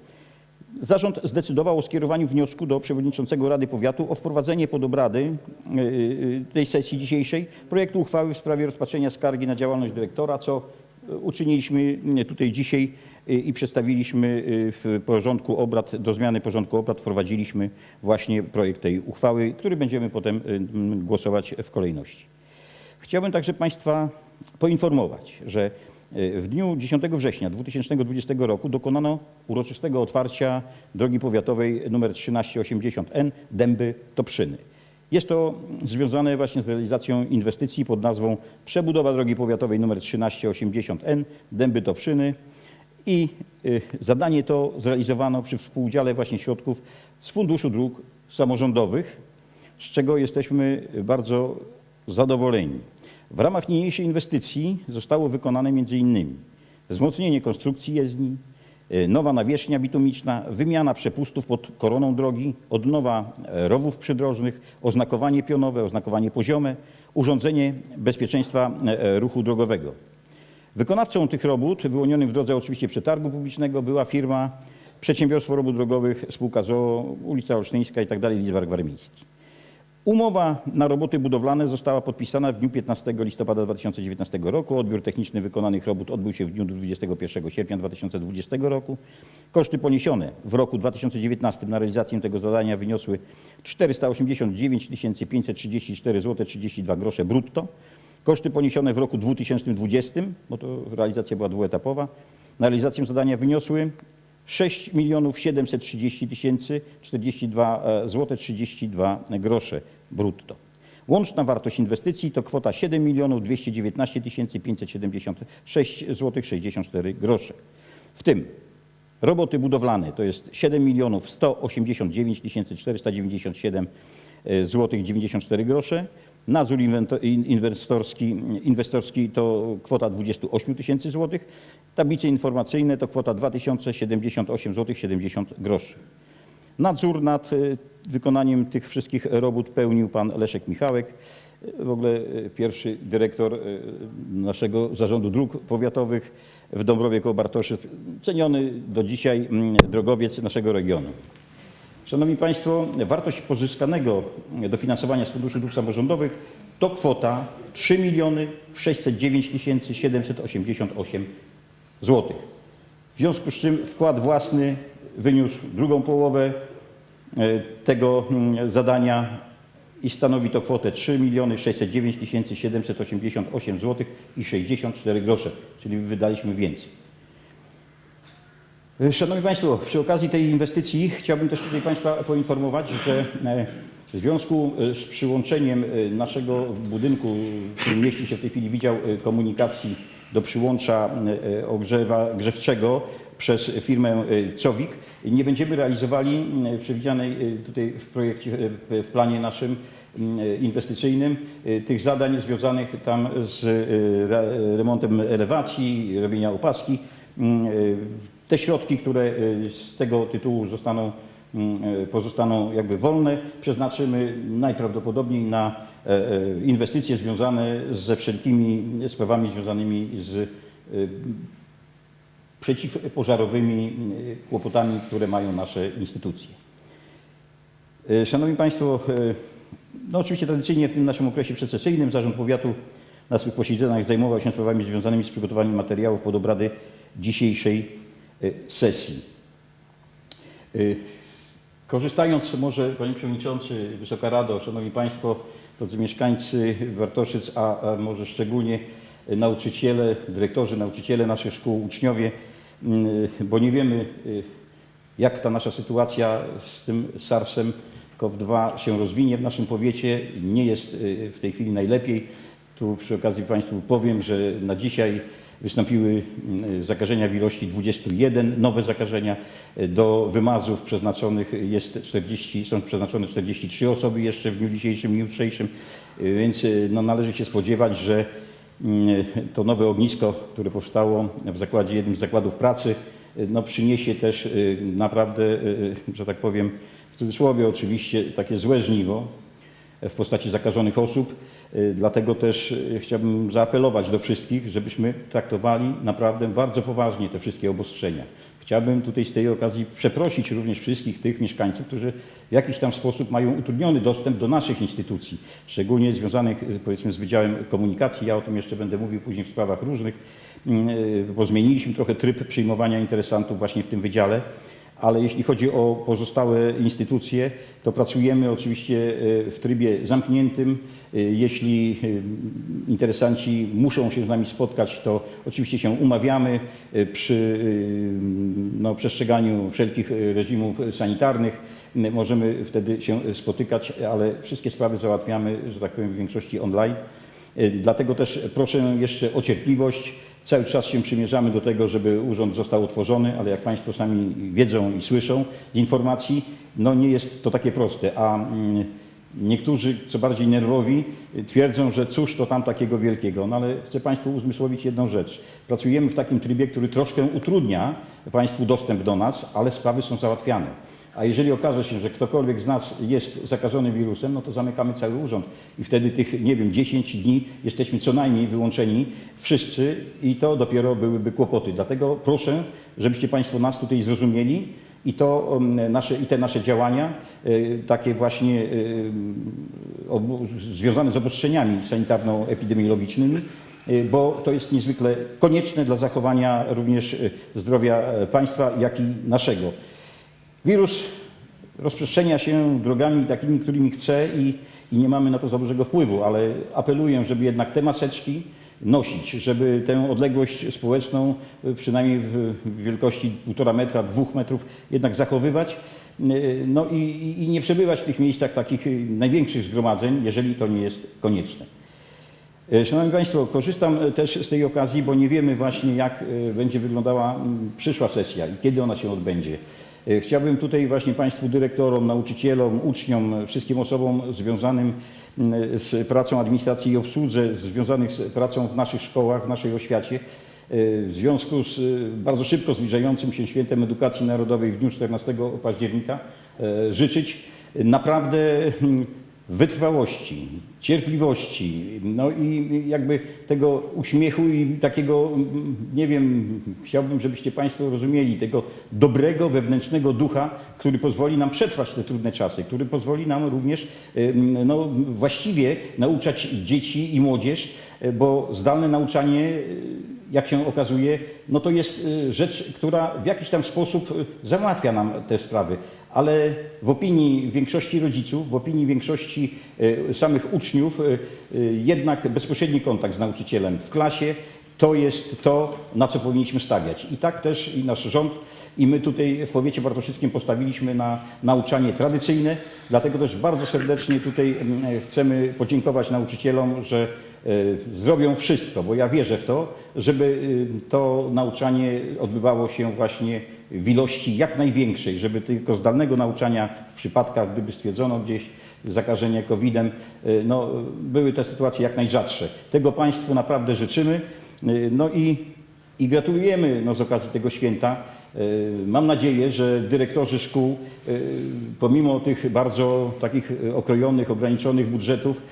Zarząd zdecydował o skierowaniu wniosku do przewodniczącego Rady Powiatu o wprowadzenie pod obrady y, y, tej sesji dzisiejszej projektu uchwały w sprawie rozpatrzenia skargi na działalność dyrektora, co y, uczyniliśmy tutaj dzisiaj y, i przedstawiliśmy y, w porządku obrad, do zmiany porządku obrad wprowadziliśmy właśnie projekt tej uchwały, który będziemy potem y, głosować w kolejności. Chciałbym także Państwa poinformować, że w dniu 10 września 2020 roku dokonano uroczystego otwarcia drogi powiatowej nr 1380N Dęby-Toprzyny. Jest to związane właśnie z realizacją inwestycji pod nazwą Przebudowa drogi powiatowej nr 1380N Dęby-Toprzyny i y, zadanie to zrealizowano przy współudziale właśnie środków z Funduszu Dróg Samorządowych, z czego jesteśmy bardzo zadowoleni. W ramach niniejszej inwestycji zostało wykonane m.in. wzmocnienie konstrukcji jezdni, nowa nawierzchnia bitumiczna, wymiana przepustów pod koroną drogi, odnowa e, rowów przydrożnych, oznakowanie pionowe, oznakowanie poziome, urządzenie bezpieczeństwa e, e, ruchu drogowego. Wykonawcą tych robót, wyłonionym w drodze oczywiście przetargu publicznego, była firma Przedsiębiorstwo Robót Drogowych, spółka ZOO, ulica Olsztyńska tak dalej, Lidzbark Warmiński. Umowa na roboty budowlane została podpisana w dniu 15 listopada 2019 roku. Odbiór techniczny wykonanych robót odbył się w dniu 21 sierpnia 2020 roku. Koszty poniesione w roku 2019 na realizację tego zadania wyniosły 489 534 zł 32 grosze brutto. Koszty poniesione w roku 2020, bo to realizacja była dwuetapowa, na realizację zadania wyniosły 6 730 042 zł 32 grosze brutto. Łączna wartość inwestycji to kwota 7 219 576 zł 64 grosze. W tym roboty budowlane to jest 7 189 497 zł 94 grosze. Nadzór inwestorski, inwestorski to kwota 28 tysięcy złotych. Tablice informacyjne to kwota 2078 zł 70 groszy. Nadzór nad y, wykonaniem tych wszystkich robót pełnił pan Leszek Michałek, y, w ogóle y, pierwszy dyrektor naszego Zarządu Dróg Powiatowych w Dąbrowie koło ceniony do dzisiaj mm, drogowiec naszego regionu. Szanowni Państwo, wartość pozyskanego dofinansowania z Funduszu Dróg Samorządowych to kwota 3 609 788 zł. W związku z czym wkład własny wyniósł drugą połowę tego mm, zadania i stanowi to kwotę 3 609 788 zł i 64 grosze, czyli wydaliśmy więcej. Szanowni Państwo, przy okazji tej inwestycji chciałbym też tutaj Państwa poinformować, że e, w związku e, z przyłączeniem e, naszego budynku, w którym mieści się w tej chwili Wydział e, Komunikacji do przyłącza e, ogrzewa grzewczego przez firmę e, Cowik, nie będziemy realizowali e, przewidzianej e, tutaj w projekcie, w planie naszym m, e, inwestycyjnym tych zadań związanych tam z re- remontem elewacji, robienia opaski. M, e, Te środki, które z tego tytułu zostaną, pozostaną jakby wolne, przeznaczymy najprawdopodobniej na inwestycje związane ze wszelkimi sprawami związanymi z przeciwpożarowymi e, kłopotami, które mają nasze instytucje. E, Szanowni Państwo, e, no oczywiście tradycyjnie w tym naszym okresie przecesyjnym Zarząd Powiatu na swych posiedzeniach zajmował się sprawami związanymi z przygotowaniem materiałów pod obrady dzisiejszej sesji. Korzystając może, Panie Przewodniczący, Wysoka Rado, Szanowni Państwo, drodzy mieszkańcy Bartoszyc, a, a może szczególnie nauczyciele, dyrektorzy, nauczyciele naszych szkół, uczniowie, bo nie wiemy, y, jak ta nasza sytuacja z tym SARS-em CoV-2 się rozwinie w naszym powiecie. Nie jest y, w tej chwili najlepiej. Tu przy okazji Państwu powiem, że na dzisiaj wystąpiły mm, zakażenia w ilości 21, nowe zakażenia. Do wymazów przeznaczonych jest 40, są przeznaczone 43 osoby jeszcze w dniu dzisiejszym i jutrzejszym, Y, więc y, no, należy się spodziewać, że mm, to nowe ognisko, które powstało w zakładzie, jednym z zakładów pracy, y, no przyniesie też y, naprawdę, y, że tak powiem, w cudzysłowie oczywiście, takie złe żniwo w postaci zakażonych osób. Dlatego też chciałbym zaapelować do wszystkich, żebyśmy traktowali naprawdę bardzo poważnie te wszystkie obostrzenia. Chciałbym tutaj z tej okazji przeprosić również wszystkich tych mieszkańców, którzy w jakiś tam sposób mają utrudniony dostęp do naszych instytucji, szczególnie związanych y, powiedzmy z Wydziałem Komunikacji. Ja o tym jeszcze będę mówił później w sprawach różnych, y, bo zmieniliśmy trochę tryb przyjmowania interesantów właśnie w tym wydziale. Ale jeśli chodzi o pozostałe instytucje, to pracujemy oczywiście y, w trybie zamkniętym. Y, Jeśli y, interesanci muszą się z nami spotkać, to oczywiście się umawiamy przy no, przestrzeganiu wszelkich reżimów sanitarnych. Możemy wtedy się spotykać, ale wszystkie sprawy załatwiamy, że tak powiem, w większości online. Dlatego też proszę jeszcze o cierpliwość. Cały czas się przymierzamy do tego, żeby urząd został utworzony, ale jak Państwo sami wiedzą i słyszą z informacji, no nie jest to takie proste. A mm, niektórzy, co bardziej nerwowi, twierdzą, że cóż to tam takiego wielkiego. No ale chcę Państwu uzmysłowić jedną rzecz. Pracujemy w takim trybie, który troszkę utrudnia Państwu dostęp do nas, ale sprawy są załatwiane. A jeżeli okaże się, że ktokolwiek z nas jest zakażony wirusem, no to zamykamy cały urząd. I wtedy tych, nie wiem, 10 dni jesteśmy co najmniej wyłączeni wszyscy i to dopiero byłyby kłopoty. Dlatego proszę, żebyście Państwo nas tutaj zrozumieli i, to, um, nasze, i te nasze działania, y, takie właśnie obu- związane z obostrzeniami sanitarno-epidemiologicznymi, y, bo to jest niezwykle konieczne dla zachowania również zdrowia e, państwa, jak i naszego. Wirus rozprzestrzenia się drogami takimi, którymi chce i, i nie mamy na to za dużego wpływu, ale apeluję, żeby jednak te maseczki nosić, żeby tę odległość społeczną y, przynajmniej w wielkości 1,5 metra, 2 metrów jednak zachowywać. Y, No i, i- nie przebywać w tych miejscach takich y, największych zgromadzeń, jeżeli to nie jest konieczne. Szanowni Państwo, korzystam też z tej okazji, bo nie wiemy właśnie jak będzie wyglądała mm, przyszła sesja i kiedy ona się odbędzie. E, Chciałbym tutaj właśnie Państwu dyrektorom, nauczycielom, uczniom, wszystkim osobom związanym z pracą administracji i obsłudze, związanych z pracą w naszych szkołach, w naszej oświacie, e, w związku z e, bardzo szybko zbliżającym się świętem edukacji narodowej w dniu 14 października życzyć naprawdę wytrwałości, cierpliwości, no i jakby tego uśmiechu i takiego, mm, nie wiem, chciałbym, żebyście Państwo rozumieli, tego dobrego wewnętrznego ducha, który pozwoli nam przetrwać te trudne czasy, który pozwoli nam również no, właściwie nauczać dzieci i młodzież, e, bo zdalne nauczanie e, jak się okazuje, no to jest y, rzecz, która w jakiś tam sposób załatwia nam te sprawy. Ale w opinii większości rodziców, w opinii większości y, samych uczniów, y, y, jednak bezpośredni kontakt z nauczycielem w klasie to jest to, na co powinniśmy stawiać. I tak też i nasz rząd, i my tutaj w powiecie bartoszyckim postawiliśmy na nauczanie tradycyjne. Dlatego też bardzo serdecznie tutaj mm, chcemy podziękować nauczycielom, że e, zrobią wszystko, bo ja wierzę w to, żeby e, to nauczanie odbywało się właśnie w ilości jak największej, żeby tylko zdalnego nauczania w przypadkach, gdyby stwierdzono gdzieś zakażenie COVID-em, e, no, były te sytuacje jak najrzadsze. Tego Państwu naprawdę życzymy. E, No i, i gratulujemy no, z okazji tego święta. E, Mam nadzieję, że dyrektorzy szkół, pomimo tych bardzo takich okrojonych, ograniczonych budżetów,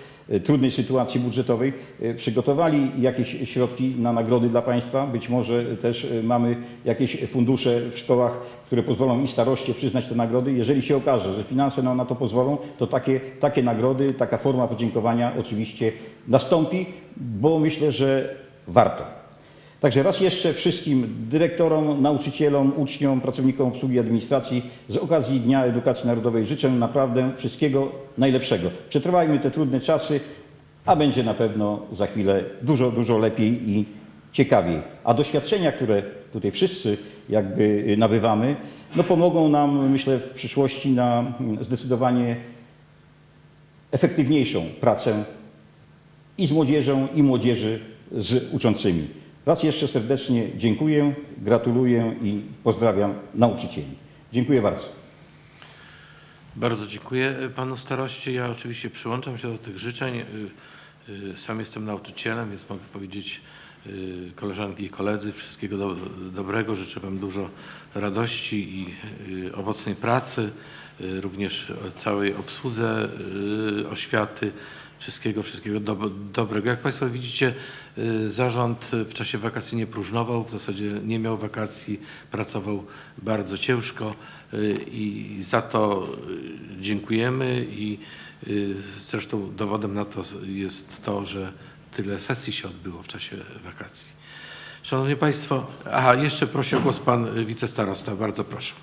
trudnej sytuacji budżetowej, e, przygotowali jakieś środki na nagrody dla Państwa. Być może też e, mamy jakieś fundusze w szkołach, które pozwolą i staroście przyznać te nagrody. Jeżeli się okaże, że finanse nam na to pozwolą, to takie, takie nagrody, taka forma podziękowania oczywiście nastąpi, bo myślę, że warto. Także raz jeszcze wszystkim dyrektorom, nauczycielom, uczniom, pracownikom obsługi administracji z okazji Dnia Edukacji Narodowej życzę naprawdę wszystkiego najlepszego. Przetrwajmy te trudne czasy, a będzie na pewno za chwilę dużo, dużo lepiej i ciekawiej. A doświadczenia, które tutaj wszyscy jakby nabywamy, no pomogą nam, myślę, w przyszłości na mm, zdecydowanie efektywniejszą pracę i z młodzieżą, i młodzieży z uczącymi. Raz jeszcze serdecznie dziękuję, gratuluję i pozdrawiam nauczycieli. Dziękuję bardzo. Bardzo dziękuję panu staroście. Ja oczywiście przyłączam się do tych życzeń. Y, Y, Sam jestem nauczycielem, więc mogę powiedzieć y, koleżanki i koledzy wszystkiego do, dobrego. Życzę Wam dużo radości i owocnej pracy, również całej obsłudze oświaty. Wszystkiego, wszystkiego do, dobrego. Jak Państwo widzicie, y, zarząd w czasie wakacji nie próżnował, w zasadzie nie miał wakacji, pracował bardzo ciężko y, i za to y, dziękujemy i zresztą dowodem na to jest to, że tyle sesji się odbyło w czasie wakacji. Szanowni Państwo, aha, jeszcze prosi o głos Pan wicestarosta, bardzo proszę.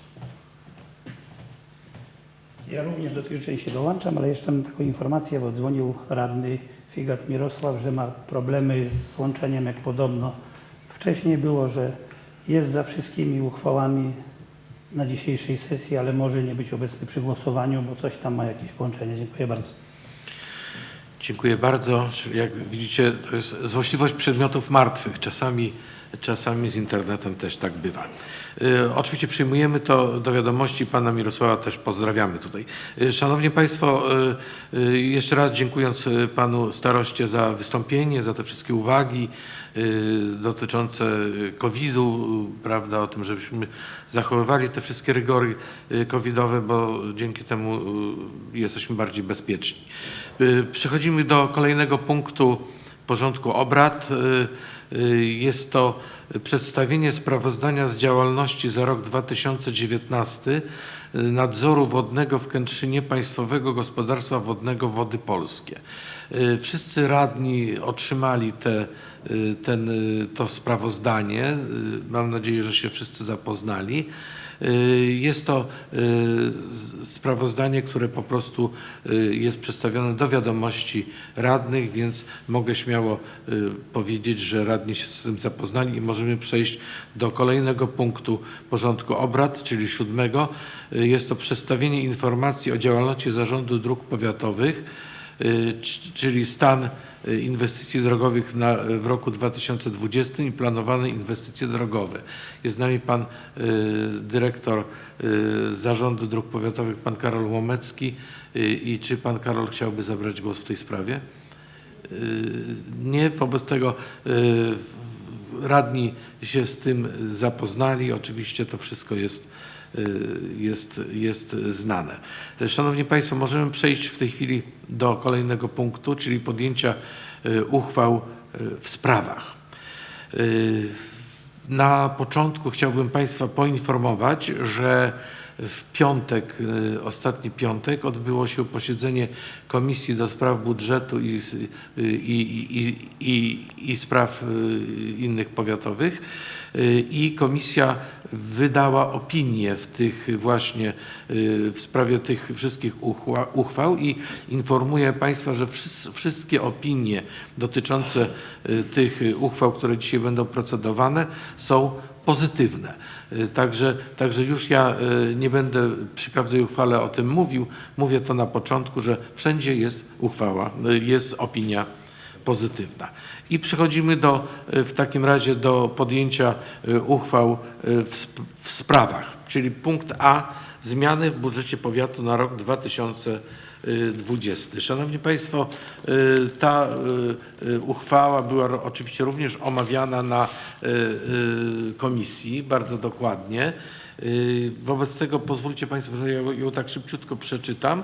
Ja również do tej części dołączam, ale jeszcze mam taką informację, bo dzwonił radny Figat Mirosław, że ma problemy z łączeniem, jak podobno wcześniej było, że jest za wszystkimi uchwałami na dzisiejszej sesji, ale może nie być obecny przy głosowaniu, bo coś tam ma jakieś połączenie. Dziękuję bardzo. Dziękuję bardzo. Jak widzicie, to jest złośliwość przedmiotów martwych. Czasami, czasami z internetem też tak bywa. Y, Oczywiście przyjmujemy to do wiadomości. Pana Mirosława też pozdrawiamy tutaj. Y, Szanowni Państwo, y, jeszcze raz dziękując Panu staroście za wystąpienie, za te wszystkie uwagi dotyczące COVID-u, prawda, o tym, żebyśmy zachowywali te wszystkie rygory covidowe, bo dzięki temu jesteśmy bardziej bezpieczni. Przechodzimy do kolejnego punktu porządku obrad. Y, Jest to przedstawienie sprawozdania z działalności za rok 2019 y, nadzoru wodnego w Kętrzynie Państwowego Gospodarstwa Wodnego Wody Polskie. Y, Wszyscy radni otrzymali te, ten, to sprawozdanie. Mam nadzieję, że się wszyscy zapoznali. Y, Jest to y, sprawozdanie, które po prostu y, jest przedstawione do wiadomości radnych, więc mogę śmiało powiedzieć, że radni się z tym zapoznali i możemy przejść do kolejnego punktu porządku obrad, czyli siódmego. Jest to przedstawienie informacji o działalności Zarządu Dróg Powiatowych, czyli stan inwestycji drogowych na, w roku 2020 i planowane inwestycje drogowe. Jest z nami pan y, dyrektor Zarządu Dróg Powiatowych, pan Karol Łomecki. I czy pan Karol chciałby zabrać głos w tej sprawie? Nie, wobec tego radni się z tym zapoznali. Oczywiście to wszystko jest, jest, jest znane. Szanowni Państwo, możemy przejść w tej chwili do kolejnego punktu, czyli podjęcia y, uchwał y, w sprawach. Y, Na początku chciałbym Państwa poinformować, że w piątek, y, ostatni piątek, odbyło się posiedzenie Komisji do Spraw Budżetu i, y, i, i, i, i Spraw y, innych powiatowych y, i komisja wydała opinię w tych właśnie y, w sprawie tych wszystkich uchwał i informuję Państwa, że wszys- wszystkie opinie dotyczące y, tych uchwał, które dzisiaj będą procedowane są pozytywne. Y, Także, także już ja nie będę przy każdej uchwale o tym mówił. Mówię to na początku, że wszędzie jest uchwała, jest opinia pozytywna. I przechodzimy do, y, w takim razie do podjęcia y, uchwał y, w, w sprawach, czyli punkt A, zmiany w budżecie powiatu na rok 2020. Szanowni Państwo, ta uchwała była oczywiście również omawiana na komisji bardzo dokładnie. Wobec tego pozwólcie Państwo, że ją tak szybciutko przeczytam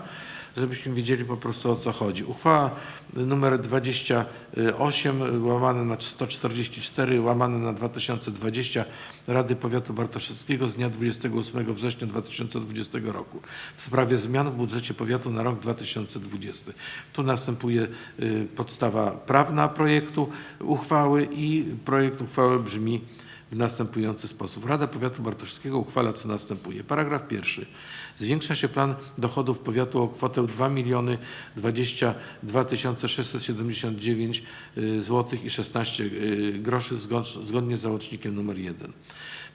żebyśmy wiedzieli po prostu o co chodzi. Uchwała numer 28 łamane na 144 łamane na 2020 Rady Powiatu Bartoszewskiego z dnia 28 września 2020 roku w sprawie zmian w budżecie powiatu na rok 2020. Tu następuje y, podstawa prawna projektu uchwały i projekt uchwały brzmi w następujący sposób. Rada Powiatu Bartoszewskiego uchwala, co następuje. Paragraf pierwszy. Zwiększa się plan dochodów powiatu o kwotę 2 miliony 22 679 zł i 16 y, groszy zgod- zgodnie z załącznikiem numer 1.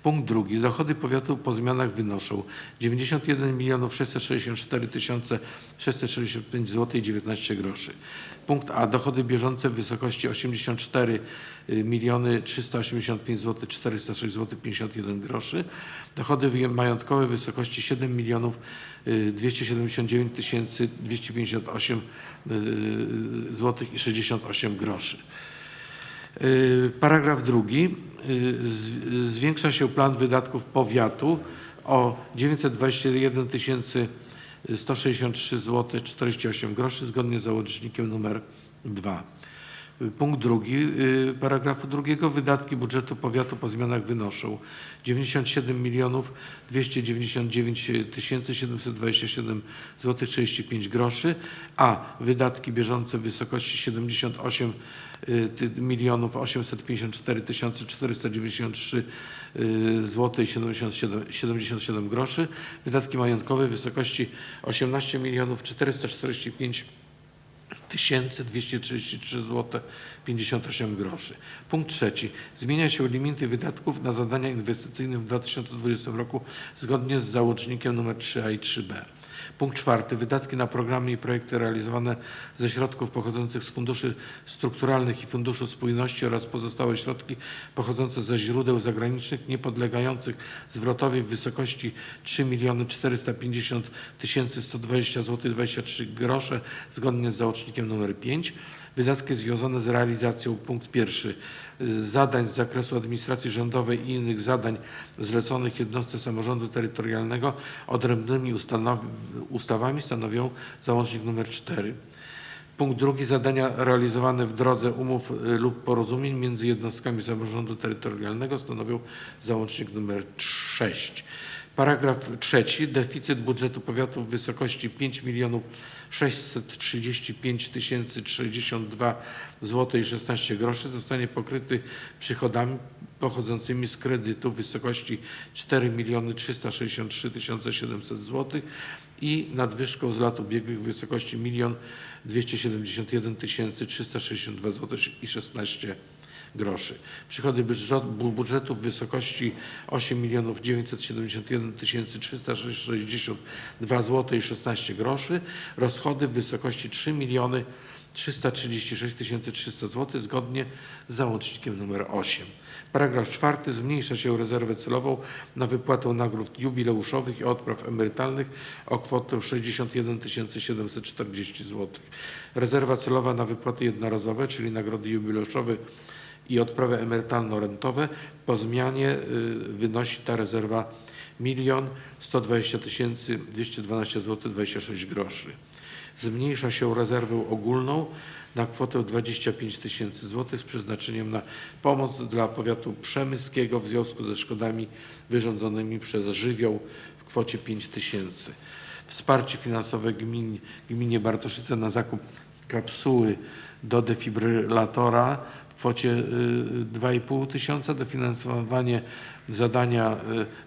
Punkt drugi. Dochody powiatu po zmianach wynoszą 91 milionów 664 tysiące 665 zł i 19 groszy. Punkt A. Dochody bieżące w wysokości 84 miliony 385 zł 406 zł 51 groszy. Dochody majątkowe w wysokości 7 milionów y, 279 tysięcy 258 zł i 68 groszy. Y, Paragraf drugi. Y, Zwiększa się plan wydatków powiatu o 921 tysięcy 163 zł 48 groszy zgodnie z załącznikiem numer 2. Punkt drugi y, paragrafu drugiego. Wydatki budżetu powiatu po zmianach wynoszą 97 milionów 299 tysięcy 727 zł 35 groszy, a wydatki bieżące w wysokości 78 y, milionów 854 tysiące 493 zł i 77, 77 groszy. Wydatki majątkowe w wysokości 18 milionów 445 1233 zł 58 groszy. Punkt trzeci. Zmienia się limity wydatków na zadania inwestycyjne w 2020 roku zgodnie z załącznikiem nr 3a i 3b. Punkt czwarty. Wydatki na programy i projekty realizowane ze środków pochodzących z funduszy strukturalnych i Funduszu Spójności oraz pozostałe środki pochodzące ze źródeł zagranicznych niepodlegających zwrotowi w wysokości 3 450 120 zł 23 grosze zgodnie z załącznikiem nr 5. Wydatki związane z realizacją punkt pierwszy zadań z zakresu administracji rządowej i innych zadań zleconych jednostce samorządu terytorialnego odrębnymi ustawami stanowią załącznik nr 4. Punkt drugi. Zadania realizowane w drodze umów y, lub porozumień między jednostkami samorządu terytorialnego stanowią załącznik nr 6. Paragraf trzeci. Deficyt budżetu powiatu w wysokości 5 milionów 635 tysięcy 62 zł i 16 groszy zostanie pokryty przychodami pochodzącymi z kredytu w wysokości 4 miliony 363 tysiące 700 zł i nadwyżką z lat ubiegłych w wysokości 1 271 tysięcy 362 zł i 16 groszy. Przychody budżet- bu- budżetu w wysokości 8 milionów 971 tysięcy 362 zł i 16 groszy. Rozchody w wysokości 3 miliony 336 tysięcy 300 zł zgodnie z załącznikiem nr 8. Paragraf czwarty. Zmniejsza się rezerwę celową na wypłatę nagród jubileuszowych i odpraw emerytalnych o kwotę 61 740 zł. Rezerwa celowa na wypłaty jednorazowe, czyli nagrody jubileuszowe i odprawy emerytalno-rentowe po zmianie y, wynosi ta rezerwa 1 120 212 zł 26 groszy. Zmniejsza się rezerwę ogólną na kwotę 25 tysięcy złotych z przeznaczeniem na pomoc dla powiatu przemyskiego w związku ze szkodami wyrządzonymi przez żywioł w kwocie 5 tysięcy. Wsparcie finansowe gmin, gminie Bartoszyce na zakup kapsuły do defibrylatora kwocie y, 2,5 tysiąca, dofinansowanie zadania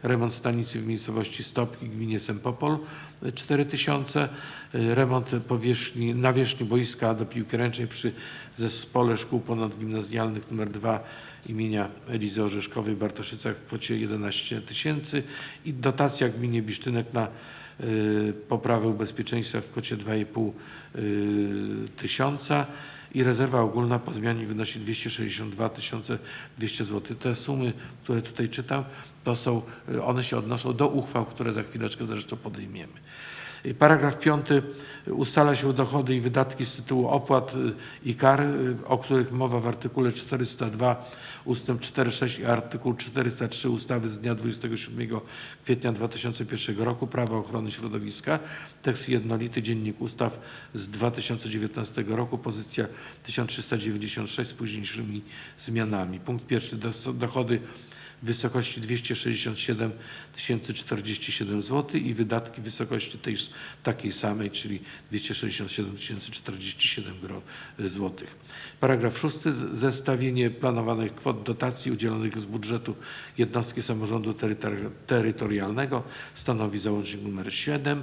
y, remont stanicy w miejscowości Stopki gminie Sempopol y, 4 tysiące, y, remont powierzchni, nawierzchni boiska do piłki ręcznej przy zespole szkół ponadgimnazjalnych nr 2 imienia Elizy Orzeszkowej w Bartoszycach w kwocie 11 tysięcy i dotacja gminie Bisztynek na y, poprawę bezpieczeństwa w kwocie 2,5 y, tysiąca i rezerwa ogólna po zmianie wynosi 262 200 zł. Te sumy, które tutaj czytam, to są, y, one się odnoszą do uchwał, które za chwileczkę zresztą podejmiemy. Paragraf piąty ustala się dochody i wydatki z tytułu opłat y, i kar, y, o których mowa w artykule 402 ustęp 4.6 i artykuł 403 ustawy z dnia 27 kwietnia 2001 roku Prawa ochrony środowiska. Tekst jednolity Dziennik Ustaw z 2019 roku, pozycja 1396 z późniejszymi zmianami. Punkt pierwszy. Dochody w wysokości 267 047 zł i wydatki w wysokości tej takiej samej, czyli 267 047 zł. Paragraf szósty. Z- Zestawienie planowanych kwot dotacji udzielonych z budżetu jednostki samorządu terytori- terytorialnego stanowi załącznik nr 7.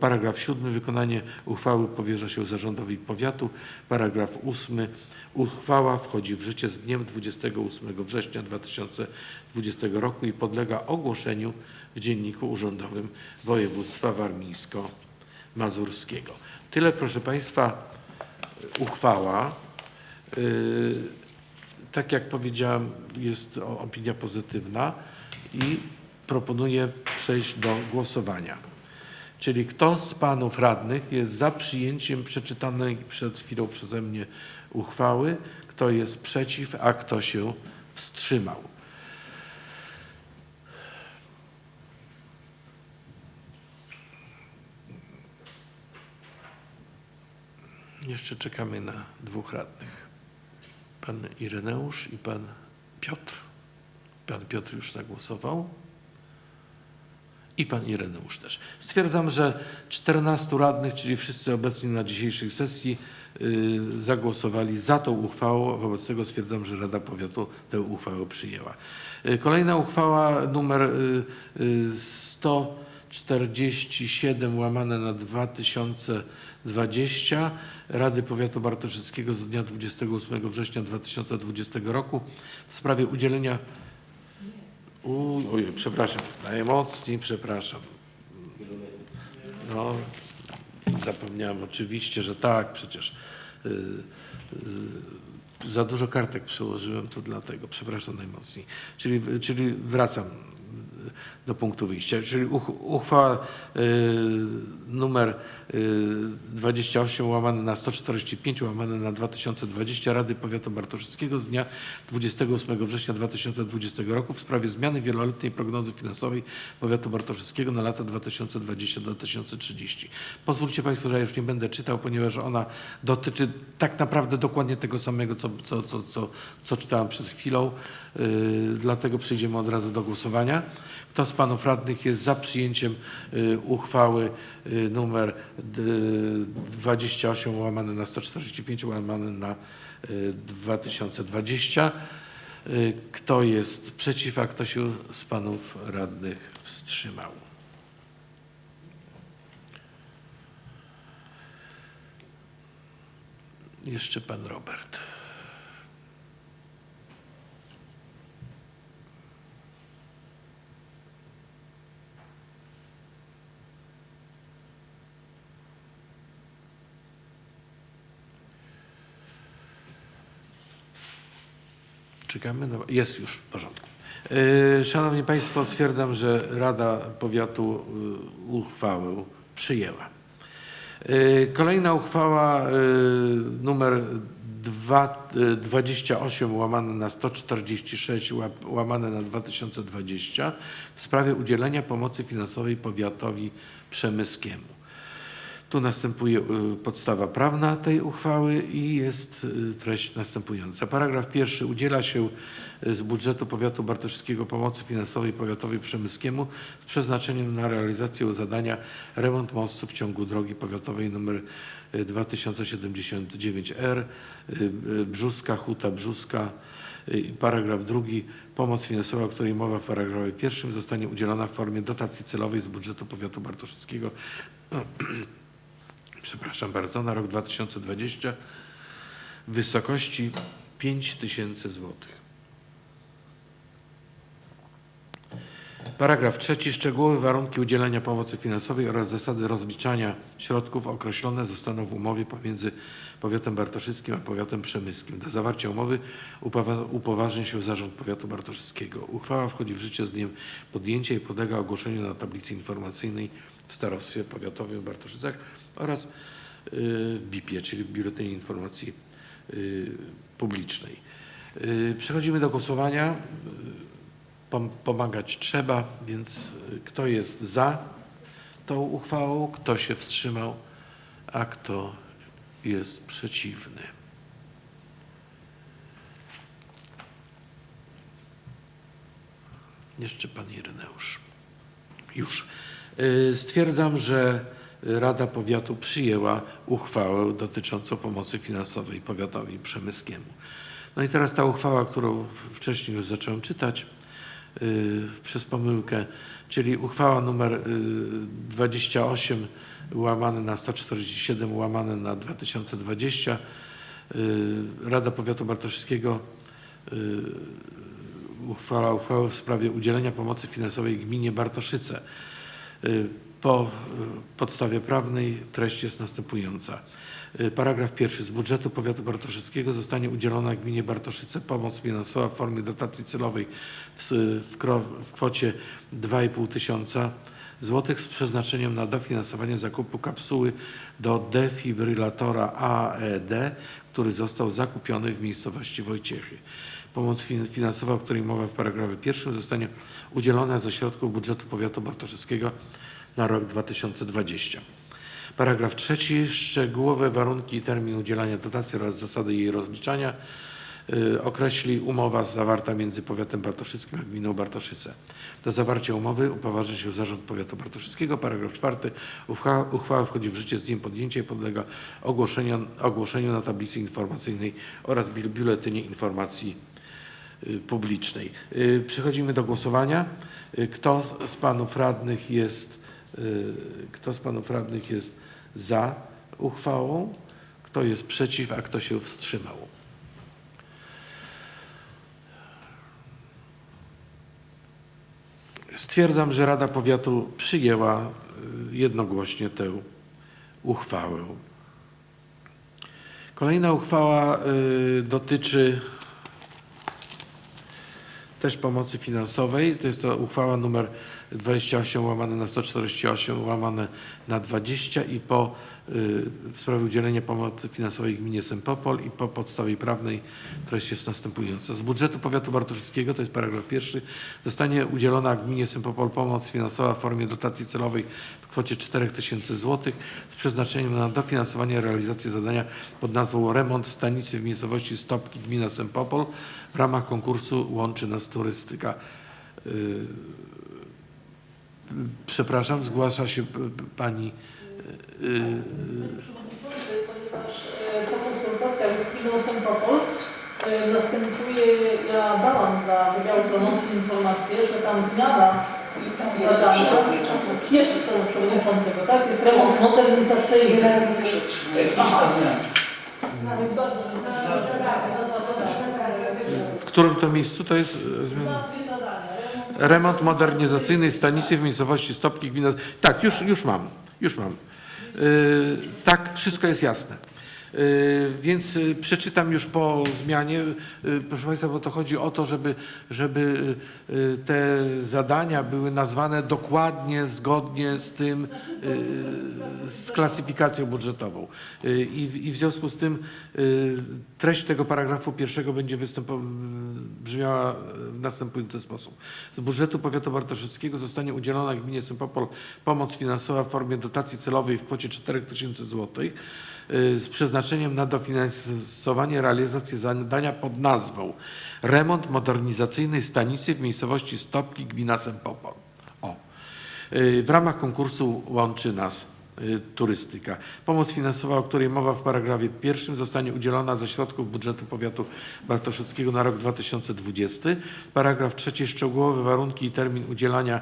Paragraf siódmy. Wykonanie uchwały powierza się zarządowi powiatu. Paragraf ósmy. Uchwała wchodzi w życie z dniem 28 września 2020 roku i podlega ogłoszeniu w Dzienniku Urzędowym Województwa Warmińsko-Mazurskiego. Tyle, proszę Państwa, uchwała. Yy, Tak jak powiedziałem, jest opinia pozytywna i proponuję przejść do głosowania. Czyli kto z panów radnych jest za przyjęciem przeczytanej przed chwilą przeze mnie uchwały, kto jest przeciw, a kto się wstrzymał? Jeszcze czekamy na dwóch radnych. Pan Ireneusz i pan Piotr. Pan Piotr już zagłosował. I pan Ireneusz też. Stwierdzam, że 14 radnych, czyli wszyscy obecni na dzisiejszej sesji, y, zagłosowali za tą uchwałą. Wobec tego stwierdzam, że Rada Powiatu tę uchwałę przyjęła. Y, Kolejna uchwała numer y, y, 147 łamane na 2020 Rady Powiatu Bartoszyckiego z dnia 28 września 2020 roku w sprawie udzielenia Uj, ojej, przepraszam, najmocniej przepraszam. No, zapomniałem oczywiście, że tak, przecież y, y, za dużo kartek przyłożyłem, to dlatego, przepraszam najmocniej. Czyli, czyli wracam do punktu wyjścia, czyli uch, uchwała y, numer y, 28 łamane na 145 łamane na 2020 Rady Powiatu Bartoszyckiego z dnia 28 września 2020 roku w sprawie zmiany wieloletniej prognozy finansowej Powiatu Bartoszyckiego na lata 2020-2030. Pozwólcie Państwo, że ja już nie będę czytał, ponieważ ona dotyczy tak naprawdę dokładnie tego samego, co, co, co, co, co czytałem przed chwilą. Yy, dlatego przejdziemy od razu do głosowania. Kto z panów radnych jest za przyjęciem y, uchwały y, numer d- 28 łamane na 145 łamane na y, 2020? Y, Kto jest przeciw, a kto się z panów radnych wstrzymał? Jeszcze pan Robert. Czekamy. Jest już w porządku. Yy, Szanowni Państwo, stwierdzam, że Rada Powiatu yy, uchwałę przyjęła. Yy, Kolejna uchwała numer dwa- yy, 28 łamane na 146 łap- łamane na 2020 w sprawie udzielenia pomocy finansowej powiatowi przemyskiemu. Tu następuje y, podstawa prawna tej uchwały i jest y, treść następująca. Paragraf pierwszy. Udziela się y, z budżetu powiatu bartoszewskiego pomocy finansowej powiatowi przemyskiemu z przeznaczeniem na realizację zadania remont mostu w ciągu drogi powiatowej nr 2079R y, y, Brzuska, Huta Brzuska. Paragraf drugi. Pomoc finansowa, o której mowa w paragrafie pierwszym zostanie udzielona w formie dotacji celowej z budżetu powiatu bartoszewskiego *clears throat* przepraszam bardzo, na rok 2020 w wysokości 5 tysięcy złotych. Paragraf trzeci. Szczegółowe warunki udzielenia pomocy finansowej oraz zasady rozliczania środków określone zostaną w umowie pomiędzy powiatem bartoszyckim a powiatem przemyskim. Do zawarcia umowy upowa- upoważni się Zarząd Powiatu Bartoszyckiego. Uchwała wchodzi w życie z dniem podjęcia i podlega ogłoszeniu na tablicy informacyjnej w Starostwie Powiatowym w Bartoszycach oraz y, w BIP-ie, czyli w Biuletynie Informacji y, Publicznej. Y, Przechodzimy do głosowania. Y, Pom- Pomagać trzeba, więc y, kto jest za tą uchwałą, kto się wstrzymał, a kto jest przeciwny. Jeszcze pan Ireneusz. Już. Y, Stwierdzam, że Rada Powiatu przyjęła uchwałę dotyczącą pomocy finansowej powiatowi przemyskiemu. No i teraz ta uchwała, którą wcześniej już zacząłem czytać. y, przez pomyłkę, czyli uchwała numer y, 28 łamane na 147 łamane na 2020. Y, Rada Powiatu Bartoszyckiego y, uchwała uchwałę w sprawie udzielenia pomocy finansowej gminie Bartoszyce. Po y, podstawie prawnej treść jest następująca. Y, Paragraf pierwszy. Z budżetu powiatu bartoszyckiego zostanie udzielona gminie Bartoszyce pomoc finansowa w formie dotacji celowej w, kwocie 2,5 tysiąca złotych z przeznaczeniem na dofinansowanie zakupu kapsuły do defibrylatora AED, który został zakupiony w miejscowości Wojciechy. Pomoc fin- finansowa, o której mowa w paragrafie pierwszym, zostanie udzielona ze środków budżetu powiatu bartoszyckiego na rok 2020. Paragraf trzeci. Szczegółowe warunki i termin udzielania dotacji oraz zasady jej rozliczania y, określi umowa zawarta między powiatem bartoszyckim a gminą Bartoszyce. Do zawarcia umowy upoważni się Zarząd Powiatu Bartoszyckiego. Paragraf czwarty. Uchwała, wchodzi w życie z dniem podjęcia i podlega ogłoszeniu, na tablicy informacyjnej oraz biuletynie informacji y, publicznej. Y, Przechodzimy do głosowania. Kto z panów radnych jest, kto z panów radnych jest za uchwałą? Kto jest przeciw, a kto się wstrzymał? Stwierdzam, że Rada Powiatu przyjęła y, jednogłośnie tę uchwałę. Kolejna uchwała y, dotyczy też pomocy finansowej. To jest to uchwała numer 28 łamane na 148 łamane na 20 i po y, w sprawie udzielenia pomocy finansowej gminie Sempopol i po podstawie prawnej treść jest następująca. Z budżetu powiatu bartoszyckiego, to jest paragraf pierwszy, zostanie udzielona gminie Sempopol pomoc finansowa w formie dotacji celowej w kwocie 4000 zł z przeznaczeniem na dofinansowanie realizacji zadania pod nazwą remont stanicy w miejscowości Stopki gmina Sempopol w ramach konkursu Łączy Nas Turystyka. Y, Przepraszam, zgłasza się pani. y, y, ponieważ e, ta konsultacja z gminą Sempopol e, następuje, ja dałam dla Wydziału Promocji informację, że tam zmiana I tam jest przewodniczący. jest to przewodniczącego, tak? Jest remont modernizacyjny. Generalnie też. Aha. Więc bardzo W którym to miejscu to jest y, zmiana? Remont modernizacyjnej stanicy w miejscowości Stopki gmina. Tak, już, już mam, już mam. Y, tak, wszystko jest jasne. Y, Więc y, przeczytam już po zmianie. Y, Proszę Państwa, bo to chodzi o to, żeby, żeby te zadania były nazwane dokładnie, zgodnie z tym, z klasyfikacją budżetową. I w, i w związku z tym treść tego paragrafu pierwszego będzie brzmiała w następujący sposób. Z budżetu powiatu bartoszyckiego zostanie udzielona gminie Sempopol pomoc finansowa w formie dotacji celowej w kwocie 4000 zł z przeznaczeniem na dofinansowanie realizacji zadania pod nazwą remont modernizacyjnej stanicy w miejscowości Stopki gmina Sempopol. O. Y, W ramach konkursu łączy nas y, turystyka. Pomoc finansowa, o której mowa w paragrafie pierwszym zostanie udzielona ze środków budżetu powiatu bartoszyckiego na rok 2020. Paragraf trzeci szczegółowe warunki i termin udzielania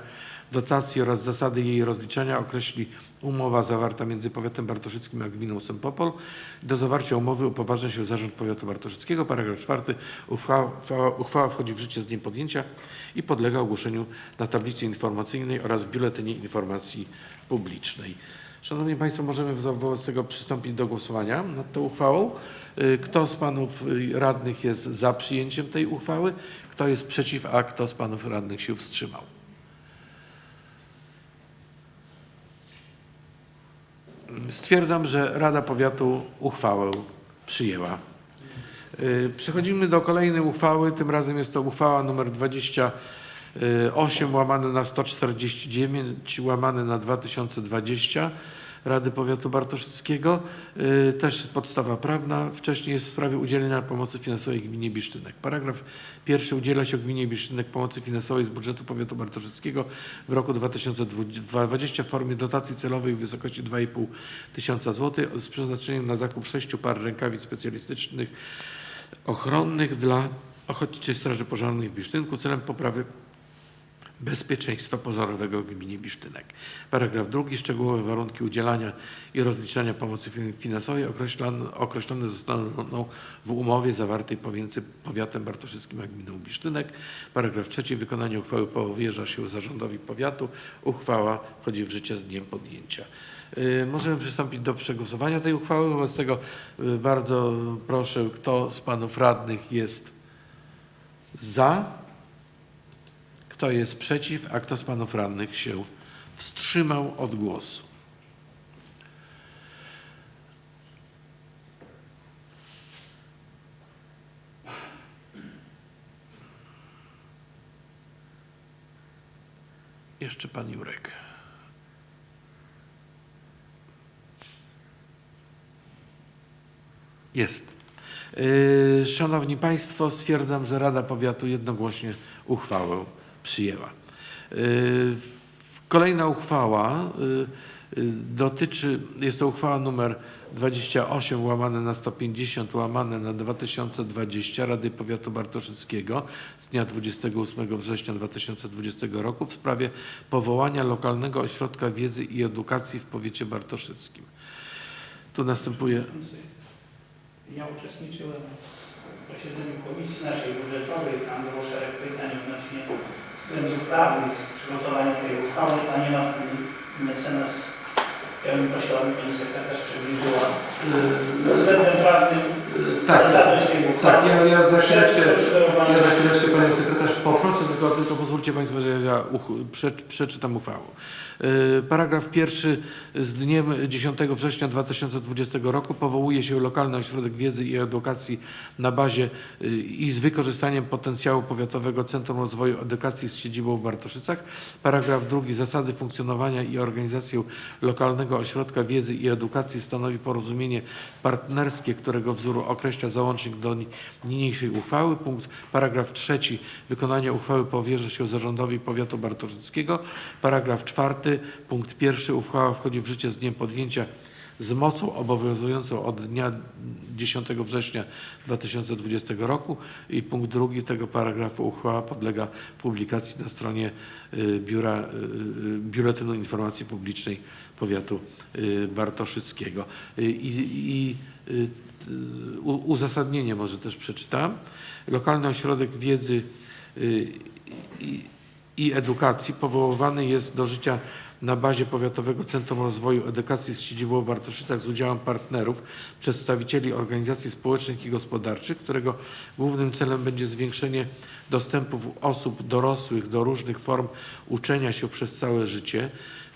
dotacji oraz zasady jej rozliczania określi umowa zawarta między powiatem bartoszyckim a gminą Sempopol. Do zawarcia umowy upoważnia się Zarząd Powiatu Bartoszyckiego. Paragraf czwarty. Uchwała, uchwała, wchodzi w życie z dniem podjęcia i podlega ogłoszeniu na tablicy informacyjnej oraz biuletynie informacji publicznej. Szanowni Państwo, możemy wo- wobec tego przystąpić do głosowania nad tą uchwałą. Y, Kto z Panów y, radnych jest za przyjęciem tej uchwały? Kto jest przeciw, a kto z Panów radnych się wstrzymał? Stwierdzam, że Rada Powiatu uchwałę przyjęła. Y, Przechodzimy do kolejnej uchwały. Tym razem jest to uchwała nr 28 łamane na 149 łamane na 2020 Rady Powiatu Bartoszyckiego. Y, Też podstawa prawna. Wcześniej jest w sprawie udzielenia pomocy finansowej gminie Bisztynek. Paragraf pierwszy. Udziela się gminie Bisztynek pomocy finansowej z budżetu Powiatu Bartoszyckiego w roku 2020 w formie dotacji celowej w wysokości 2,5 tysiąca złotych z przeznaczeniem na zakup sześciu par rękawic specjalistycznych ochronnych dla Ochotniczej Straży Pożarnej w Bisztynku celem poprawy bezpieczeństwa pożarowego w gminie Bisztynek. Paragraf drugi. Szczegółowe warunki udzielania i rozliczania pomocy fin- finansowej określone, określone zostaną w umowie zawartej pomiędzy powiatem bartoszyckim a gminą Bisztynek. Paragraf trzeci. Wykonanie uchwały powierza się zarządowi powiatu. Uchwała wchodzi w życie z dniem podjęcia. Y, Możemy przystąpić do przegłosowania tej uchwały. Wobec tego y, bardzo proszę, kto z panów radnych jest za? Kto jest przeciw, a kto z panów radnych się wstrzymał od głosu? Jeszcze pan Jurek. Jest. Yy, Szanowni Państwo, stwierdzam, że Rada Powiatu jednogłośnie uchwałę przyjęła. Yy, Kolejna uchwała yy, yy, dotyczy, jest to uchwała numer 28 łamane na 150 łamane na 2020 Rady Powiatu Bartoszyckiego z dnia 28 września 2020 roku w sprawie powołania lokalnego ośrodka wiedzy i edukacji w powiecie bartoszyckim. Tu następuje Ja uczestniczyłem w posiedzeniu komisji naszej budżetowej, tam było szereg pytań odnośnie względów prawnych przygotowania tej uchwały, a nie ma pani mecenas, ja bym prosił, aby pani sekretarz przybliżyła pod względem prawnym tak, zasadność tej uchwały. tak, ja, ja za procedowania. ja Panią Sekretarz poproszę, tylko, tylko pozwólcie Państwo, że ja uch- prze, przeczytam uchwałę. Yy, Paragraf pierwszy z dniem 10 września 2020 roku powołuje się lokalny ośrodek wiedzy i edukacji na bazie yy, i z wykorzystaniem potencjału Powiatowego Centrum Rozwoju Edukacji z siedzibą w Bartoszycach. Paragraf drugi zasady funkcjonowania i organizację lokalnego ośrodka wiedzy i edukacji stanowi porozumienie partnerskie, którego wzór określa załącznik do ni- niniejszej uchwały. Punkt paragraf trzeci wykonanie uchwały powierza się zarządowi powiatu bartoszyckiego. Paragraf czwarty punkt pierwszy uchwała wchodzi w życie z dniem podjęcia z mocą obowiązującą od dnia 10 września 2020 roku i punkt drugi tego paragrafu uchwała podlega publikacji na stronie y, biura, y, y, Biuletynu Informacji Publicznej Powiatu Bartoszyckiego. I, i uzasadnienie może też przeczytam. Lokalny Ośrodek Wiedzy i, i Edukacji powoływany jest do życia na bazie Powiatowego Centrum Rozwoju Edukacji z siedzibą w Bartoszycach z udziałem partnerów, przedstawicieli organizacji społecznych i gospodarczych, którego głównym celem będzie zwiększenie dostępu osób dorosłych do różnych form uczenia się przez całe życie.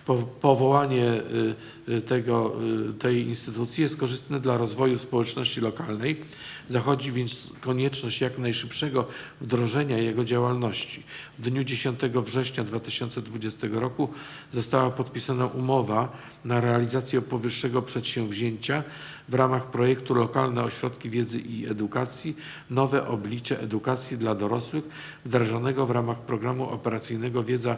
Po, powołanie y, y, tego, y, tej instytucji jest korzystne dla rozwoju społeczności lokalnej. Zachodzi więc konieczność jak najszybszego wdrożenia jego działalności. W dniu 10 września 2020 roku została podpisana umowa na realizację powyższego przedsięwzięcia w ramach projektu Lokalne Ośrodki Wiedzy i Edukacji Nowe oblicze edukacji dla dorosłych wdrażanego w ramach programu operacyjnego Wiedza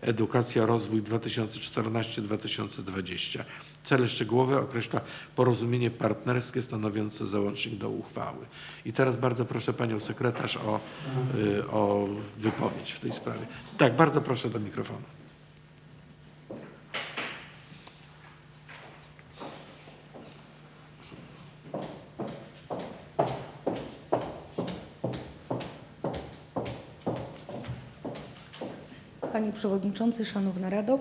Edukacja Rozwój 2014-2020. Cele szczegółowe określa porozumienie partnerskie stanowiące załącznik do uchwały. I teraz bardzo proszę Panią Sekretarz o, y, o wypowiedź w tej sprawie. Tak, bardzo proszę do mikrofonu. Panie Przewodniczący, Szanowna Rado.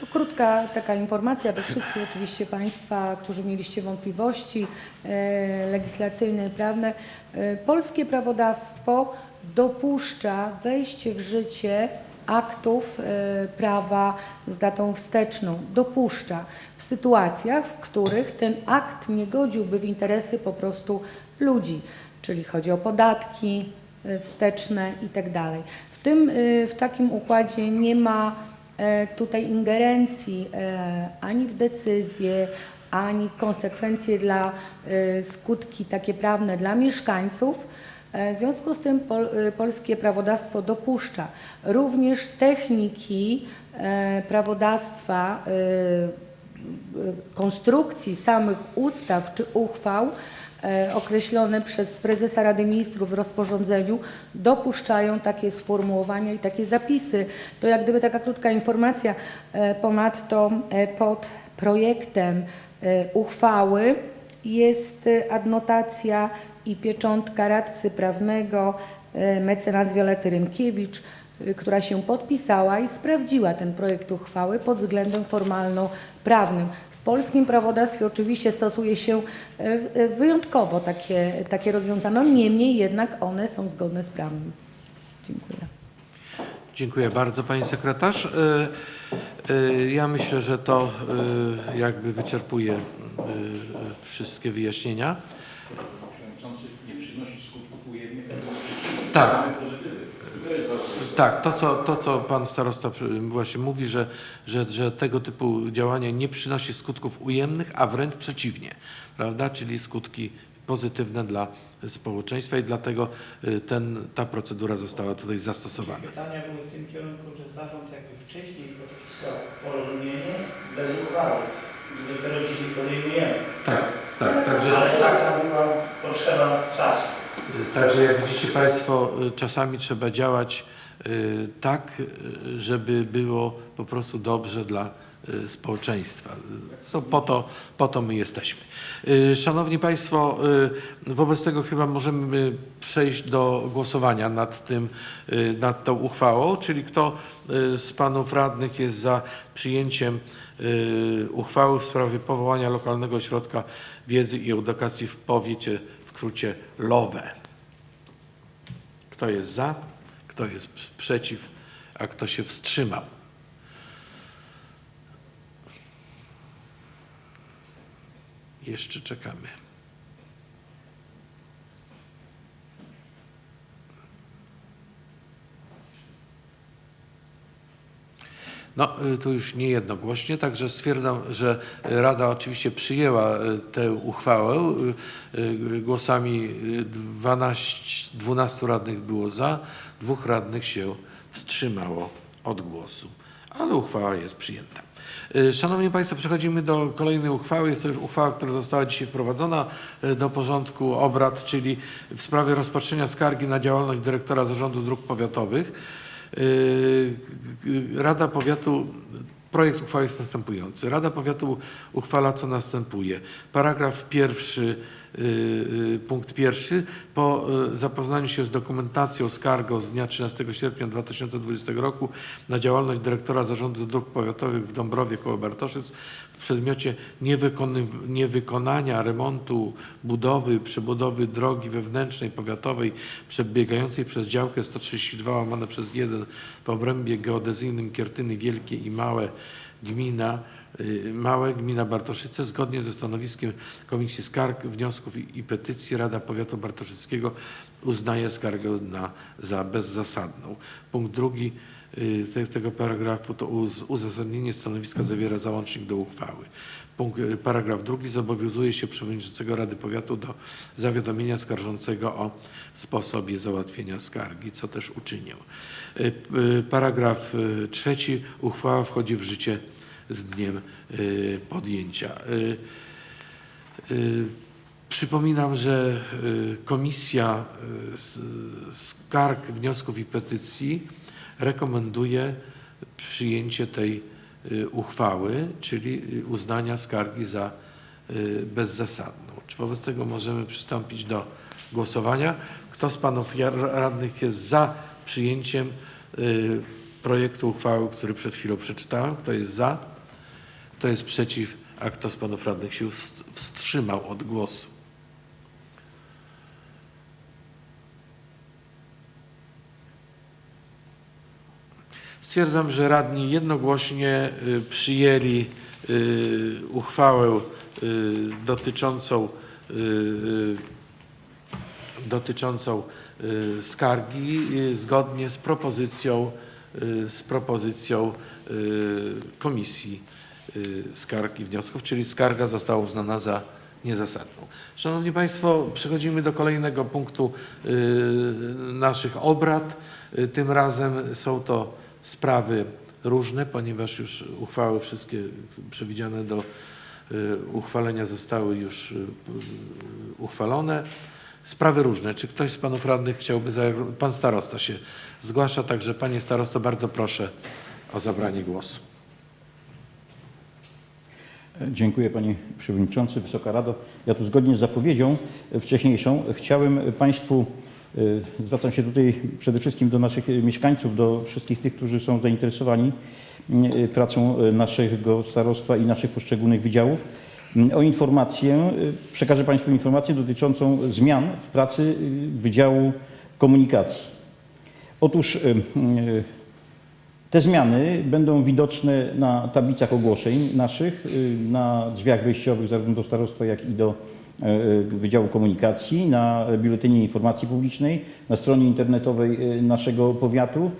To krótka taka informacja do wszystkich oczywiście Państwa, którzy mieliście wątpliwości e, legislacyjne i prawne. E, polskie prawodawstwo dopuszcza wejście w życie aktów e, prawa z datą wsteczną. Dopuszcza w sytuacjach, w których ten akt nie godziłby w interesy po prostu ludzi, czyli chodzi o podatki wsteczne i tak. W tym, w takim układzie nie ma tutaj ingerencji e, ani w decyzje, ani konsekwencje dla e, skutki takie prawne dla mieszkańców. E, W związku z tym pol, polskie prawodawstwo dopuszcza również techniki e, prawodawstwa, e, konstrukcji samych ustaw czy uchwał e, określone przez prezesa Rady Ministrów w rozporządzeniu dopuszczają takie sformułowania i takie zapisy. To jak gdyby taka krótka informacja. E, Ponadto e, pod projektem e, uchwały jest e, adnotacja i pieczątka radcy prawnego e, mecenas Wiolety Rynkiewicz, która się podpisała i sprawdziła ten projekt uchwały pod względem formalno-prawnym. W polskim prawodawstwie oczywiście stosuje się e, e, wyjątkowo takie, takie rozwiązania, niemniej jednak one są zgodne z prawem. Dziękuję. Dziękuję bardzo Pani Sekretarz. Y, Ja myślę, że to jakby wyczerpuje wszystkie wyjaśnienia. nie przynosi skutków ujemnych. Tak. Tak, to co, to co Pan Starosta właśnie mówi, że, że, że tego typu działania nie przynosi skutków ujemnych, a wręcz przeciwnie, prawda? Czyli skutki pozytywne dla społeczeństwa i dlatego y, ten, ta procedura została tutaj zastosowana. Pytania były w tym kierunku, że zarząd jakby wcześniej podpisał porozumienie bez uchwały. I dopiero dzisiaj podejmujemy. Tak, tak, także Ale taka była potrzeba czasu. Także jak widzicie Państwo, y, czasami trzeba działać y, tak, y, żeby było po prostu dobrze dla y, społeczeństwa. Y, To po to, po to my jesteśmy. Y, Szanowni Państwo, y, wobec tego chyba możemy przejść do głosowania nad, tym, y, nad tą uchwałą, czyli kto y, z Panów Radnych jest za przyjęciem y, uchwały w sprawie powołania lokalnego ośrodka wiedzy i edukacji w powiecie, w skrócie LOWE. Kto jest za, kto jest przeciw, a kto się wstrzymał. Jeszcze czekamy. No, y, to już niejednogłośnie, także stwierdzam, że Rada oczywiście przyjęła y, tę uchwałę. Y, Głosami y, 12, 12 radnych było za, dwóch radnych się wstrzymało od głosu, ale uchwała jest przyjęta. Szanowni Państwo, przechodzimy do kolejnej uchwały. Jest to już uchwała, która została dzisiaj wprowadzona do porządku obrad, czyli w sprawie rozpatrzenia skargi na działalność dyrektora Zarządu Dróg Powiatowych. Y, Rada Powiatu, projekt uchwały jest następujący. Rada Powiatu uchwala co następuje. Paragraf pierwszy, punkt pierwszy. Po y, zapoznaniu się z dokumentacją skargą z dnia 13 sierpnia 2020 roku na działalność dyrektora Zarządu Dróg Powiatowych w Dąbrowie koło Bartoszyc w przedmiocie niewykonania remontu, budowy, przebudowy drogi wewnętrznej powiatowej przebiegającej przez działkę 132 łamane przez 1 w obrębie geodezyjnym Kiertyny Wielkie i Małe gmina y, Małe Gmina Bartoszyce zgodnie ze stanowiskiem Komisji Skarg, Wniosków i, Petycji Rada Powiatu Bartoszyckiego uznaje skargę na, za bezzasadną. Punkt drugi y, te, tego paragrafu to uz, uzasadnienie stanowiska zawiera załącznik do uchwały. Punkt, y, paragraf drugi zobowiązuje się przewodniczącego Rady Powiatu do zawiadomienia skarżącego o sposobie załatwienia skargi, co też uczynił. Y, y, Paragraf y, trzeci. Uchwała wchodzi w życie z dniem y, podjęcia. Y, y, Przypominam, że Komisja Skarg, Wniosków i Petycji rekomenduje przyjęcie tej uchwały, czyli uznania skargi za bezzasadną. Czy wobec tego możemy przystąpić do głosowania? Kto z panów radnych jest za przyjęciem projektu uchwały, który przed chwilą przeczytałem? Kto jest za? Kto jest przeciw? A kto z panów radnych się wst- wstrzymał od głosu? Stwierdzam, że radni jednogłośnie y, przyjęli y, uchwałę y, dotyczącą, dotyczącą skargi zgodnie z propozycją, z propozycją Komisji Skarg i Wniosków, czyli skarga została uznana za niezasadną. Szanowni Państwo, przechodzimy do kolejnego punktu y, naszych obrad. Y, Tym razem są to sprawy różne, ponieważ już uchwały wszystkie przewidziane do y, uchwalenia zostały już y, y, uchwalone. Sprawy różne. Czy ktoś z panów radnych chciałby... Pan starosta się zgłasza, także panie starosto, bardzo proszę o zabranie głosu. Dziękuję Panie Przewodniczący, Wysoka Rado. Ja tu zgodnie z zapowiedzią wcześniejszą chciałem Państwu, y, zwracam się tutaj przede wszystkim do naszych mieszkańców, do wszystkich tych, którzy są zainteresowani y, pracą y, naszego starostwa i naszych poszczególnych wydziałów, y, o informację, przekażę Państwu informację dotyczącą zmian w pracy Wydziału Komunikacji. Otóż te zmiany będą widoczne na tablicach ogłoszeń naszych, y, na drzwiach wejściowych zarówno do starostwa, jak i do e, Wydziału Komunikacji, na Biuletynie Informacji Publicznej, na stronie internetowej y, naszego powiatu.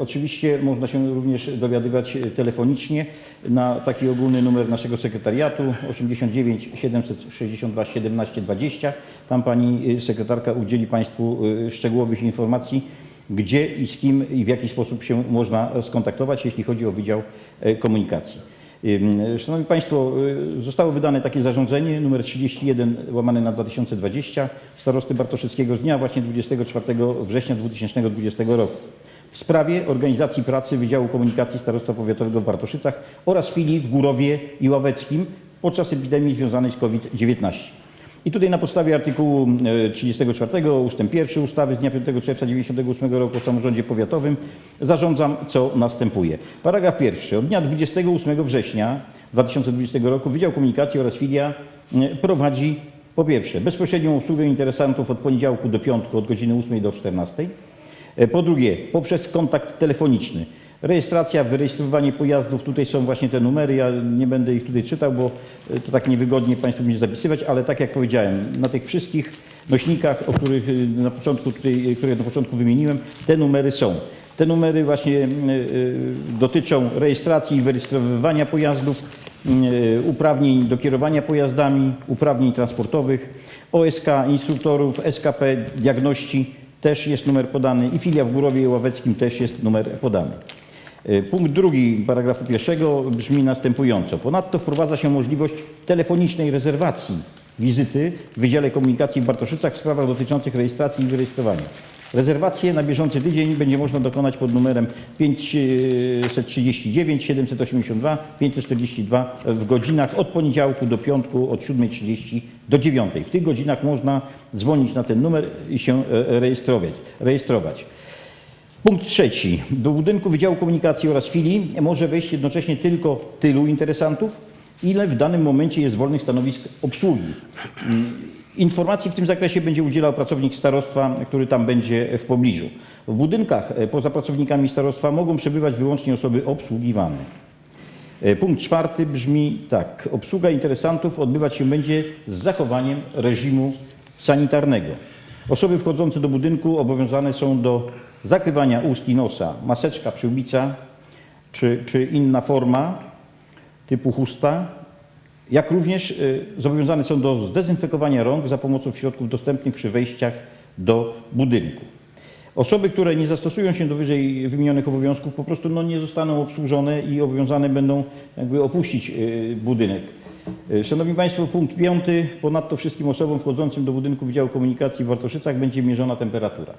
Oczywiście można się również dowiadywać telefonicznie na taki ogólny numer naszego sekretariatu 89 762 17 20. Tam pani sekretarka udzieli Państwu szczegółowych informacji gdzie i z kim i w jaki sposób się można skontaktować, jeśli chodzi o Wydział e, Komunikacji. Szanowni Państwo, y, zostało wydane takie zarządzenie numer 31 łamane na 2020 starosty Bartoszyckiego z dnia właśnie 24 września 2020 roku w sprawie organizacji pracy Wydziału Komunikacji Starostwa Powiatowego w Bartoszycach oraz filii w Górowie i Ławeckim podczas epidemii związanej z COVID-19. I tutaj na podstawie artykułu e, 34 ustęp 1 ustawy z dnia 5 czerwca 1998 roku o samorządzie powiatowym zarządzam, co następuje. Paragraf pierwszy. Od dnia 28 września 2020 roku Wydział Komunikacji oraz filia e, prowadzi po pierwsze bezpośrednią obsługę interesantów od poniedziałku do piątku od godziny 8 do 14. E, Po drugie, poprzez kontakt telefoniczny. Rejestracja, wyrejestrowanie pojazdów, tutaj są właśnie te numery, ja nie będę ich tutaj czytał, bo e, to tak niewygodnie Państwu będzie zapisywać, ale tak jak powiedziałem, na tych wszystkich nośnikach, o których e, na początku tutaj, e, które na początku wymieniłem, te numery są. Te numery właśnie dotyczą rejestracji i wyrejestrowywania pojazdów, e, uprawnień do kierowania pojazdami, uprawnień transportowych, OSK, instruktorów, SKP, diagności, też jest numer podany i filia w Górowie Ławeckim też jest numer podany. E, Punkt drugi paragrafu pierwszego brzmi następująco. Ponadto wprowadza się możliwość telefonicznej rezerwacji wizyty w Wydziale Komunikacji w Bartoszycach w sprawach dotyczących rejestracji i wyrejestrowania. Rezerwację na bieżący tydzień będzie można dokonać pod numerem 539 782 542 w godzinach od poniedziałku do piątku od 7.30 do 9.00. W tych godzinach można dzwonić na ten numer i się e, rejestrować. rejestrować. Punkt trzeci. Do budynku Wydziału Komunikacji oraz filii może wejść jednocześnie tylko tylu interesantów, ile w danym momencie jest wolnych stanowisk obsługi. Mm, Informacji w tym zakresie będzie udzielał pracownik starostwa, który tam będzie w pobliżu. W budynkach e, poza pracownikami starostwa mogą przebywać wyłącznie osoby obsługiwane. E, Punkt czwarty brzmi tak. Obsługa interesantów odbywać się będzie z zachowaniem reżimu sanitarnego. Osoby wchodzące do budynku obowiązane są do zakrywania ust i nosa, maseczka, przyłbica czy, czy inna forma typu chusta, jak również y, zobowiązane są do zdezynfekowania rąk za pomocą środków dostępnych przy wejściach do budynku. Osoby, które nie zastosują się do wyżej wymienionych obowiązków, po prostu no, nie zostaną obsłużone i obowiązane będą jakby opuścić y, budynek. Y, Szanowni Państwo, punkt piąty. Ponadto wszystkim osobom wchodzącym do budynku Wydziału Komunikacji w Wartoszycach będzie mierzona temperatura.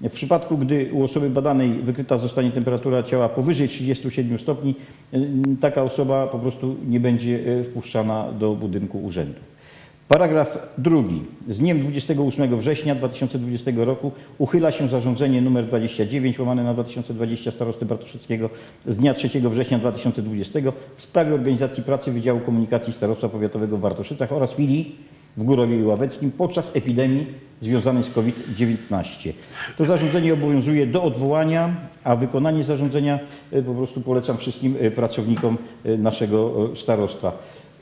W przypadku, gdy u osoby badanej wykryta zostanie temperatura ciała powyżej 37 stopni, y, taka osoba po prostu nie będzie y, wpuszczana do budynku urzędu. Paragraf drugi. Z dniem 28 września 2020 roku uchyla się zarządzenie nr 29 łamane na 2020 starosty Bartoszyckiego z dnia 3 września 2020 w sprawie organizacji pracy Wydziału Komunikacji Starostwa Powiatowego w Bartoszycach oraz filii w Górowie Ławeckim podczas epidemii związanej z COVID-19. To zarządzenie obowiązuje do odwołania, a wykonanie zarządzenia e, po prostu polecam wszystkim e, pracownikom e, naszego starostwa.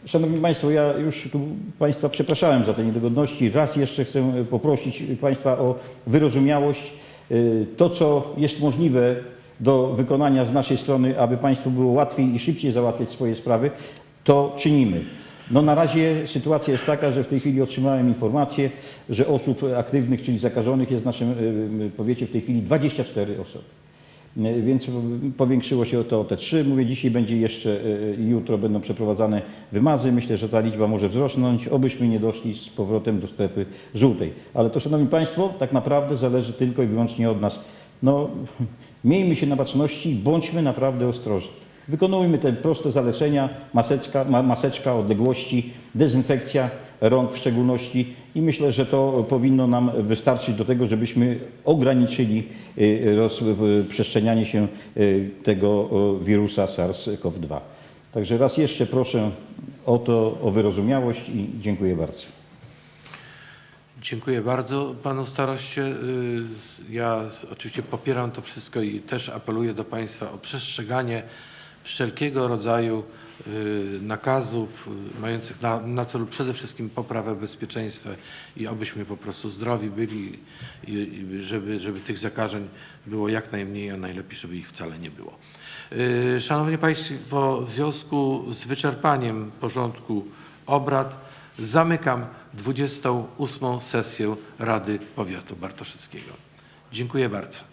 Szanowni Państwo, ja już tu Państwa przepraszałem za te niedogodności. Raz jeszcze chcę poprosić Państwa o wyrozumiałość. To, co jest możliwe do wykonania z naszej strony, aby Państwu było łatwiej i szybciej załatwiać swoje sprawy, to czynimy. No na razie sytuacja jest taka, że w tej chwili otrzymałem informację, że osób aktywnych, czyli zakażonych jest w naszym e, powiecie w tej chwili 24 osoby. E, Więc powiększyło się to o te trzy. Mówię, dzisiaj będzie jeszcze, e, jutro będą przeprowadzane wymazy. Myślę, że ta liczba może wzrosnąć, obyśmy nie doszli z powrotem do strefy żółtej. Ale to, Szanowni Państwo, tak naprawdę zależy tylko i wyłącznie od nas. No, *laughs* miejmy się na baczności, bądźmy naprawdę ostrożni. Wykonujmy te proste zalecenia, maseczka, ma, maseczka odległości, dezynfekcja rąk w szczególności i myślę, że to powinno nam wystarczyć do tego, żebyśmy ograniczyli y, rozprzestrzenianie się y, tego wirusa SARS-CoV-2. Także raz jeszcze proszę o to, o wyrozumiałość i dziękuję bardzo. Dziękuję bardzo panu staroście. Y, Ja oczywiście popieram to wszystko i też apeluję do państwa o przestrzeganie wszelkiego rodzaju y, nakazów y, mających na, na celu przede wszystkim poprawę bezpieczeństwa i obyśmy po prostu zdrowi byli i, i żeby, żeby tych zakażeń było jak najmniej, a najlepiej, żeby ich wcale nie było. Y, Szanowni Państwo, w związku z wyczerpaniem porządku obrad zamykam 28. sesję Rady Powiatu Bartoszyckiego. Dziękuję bardzo.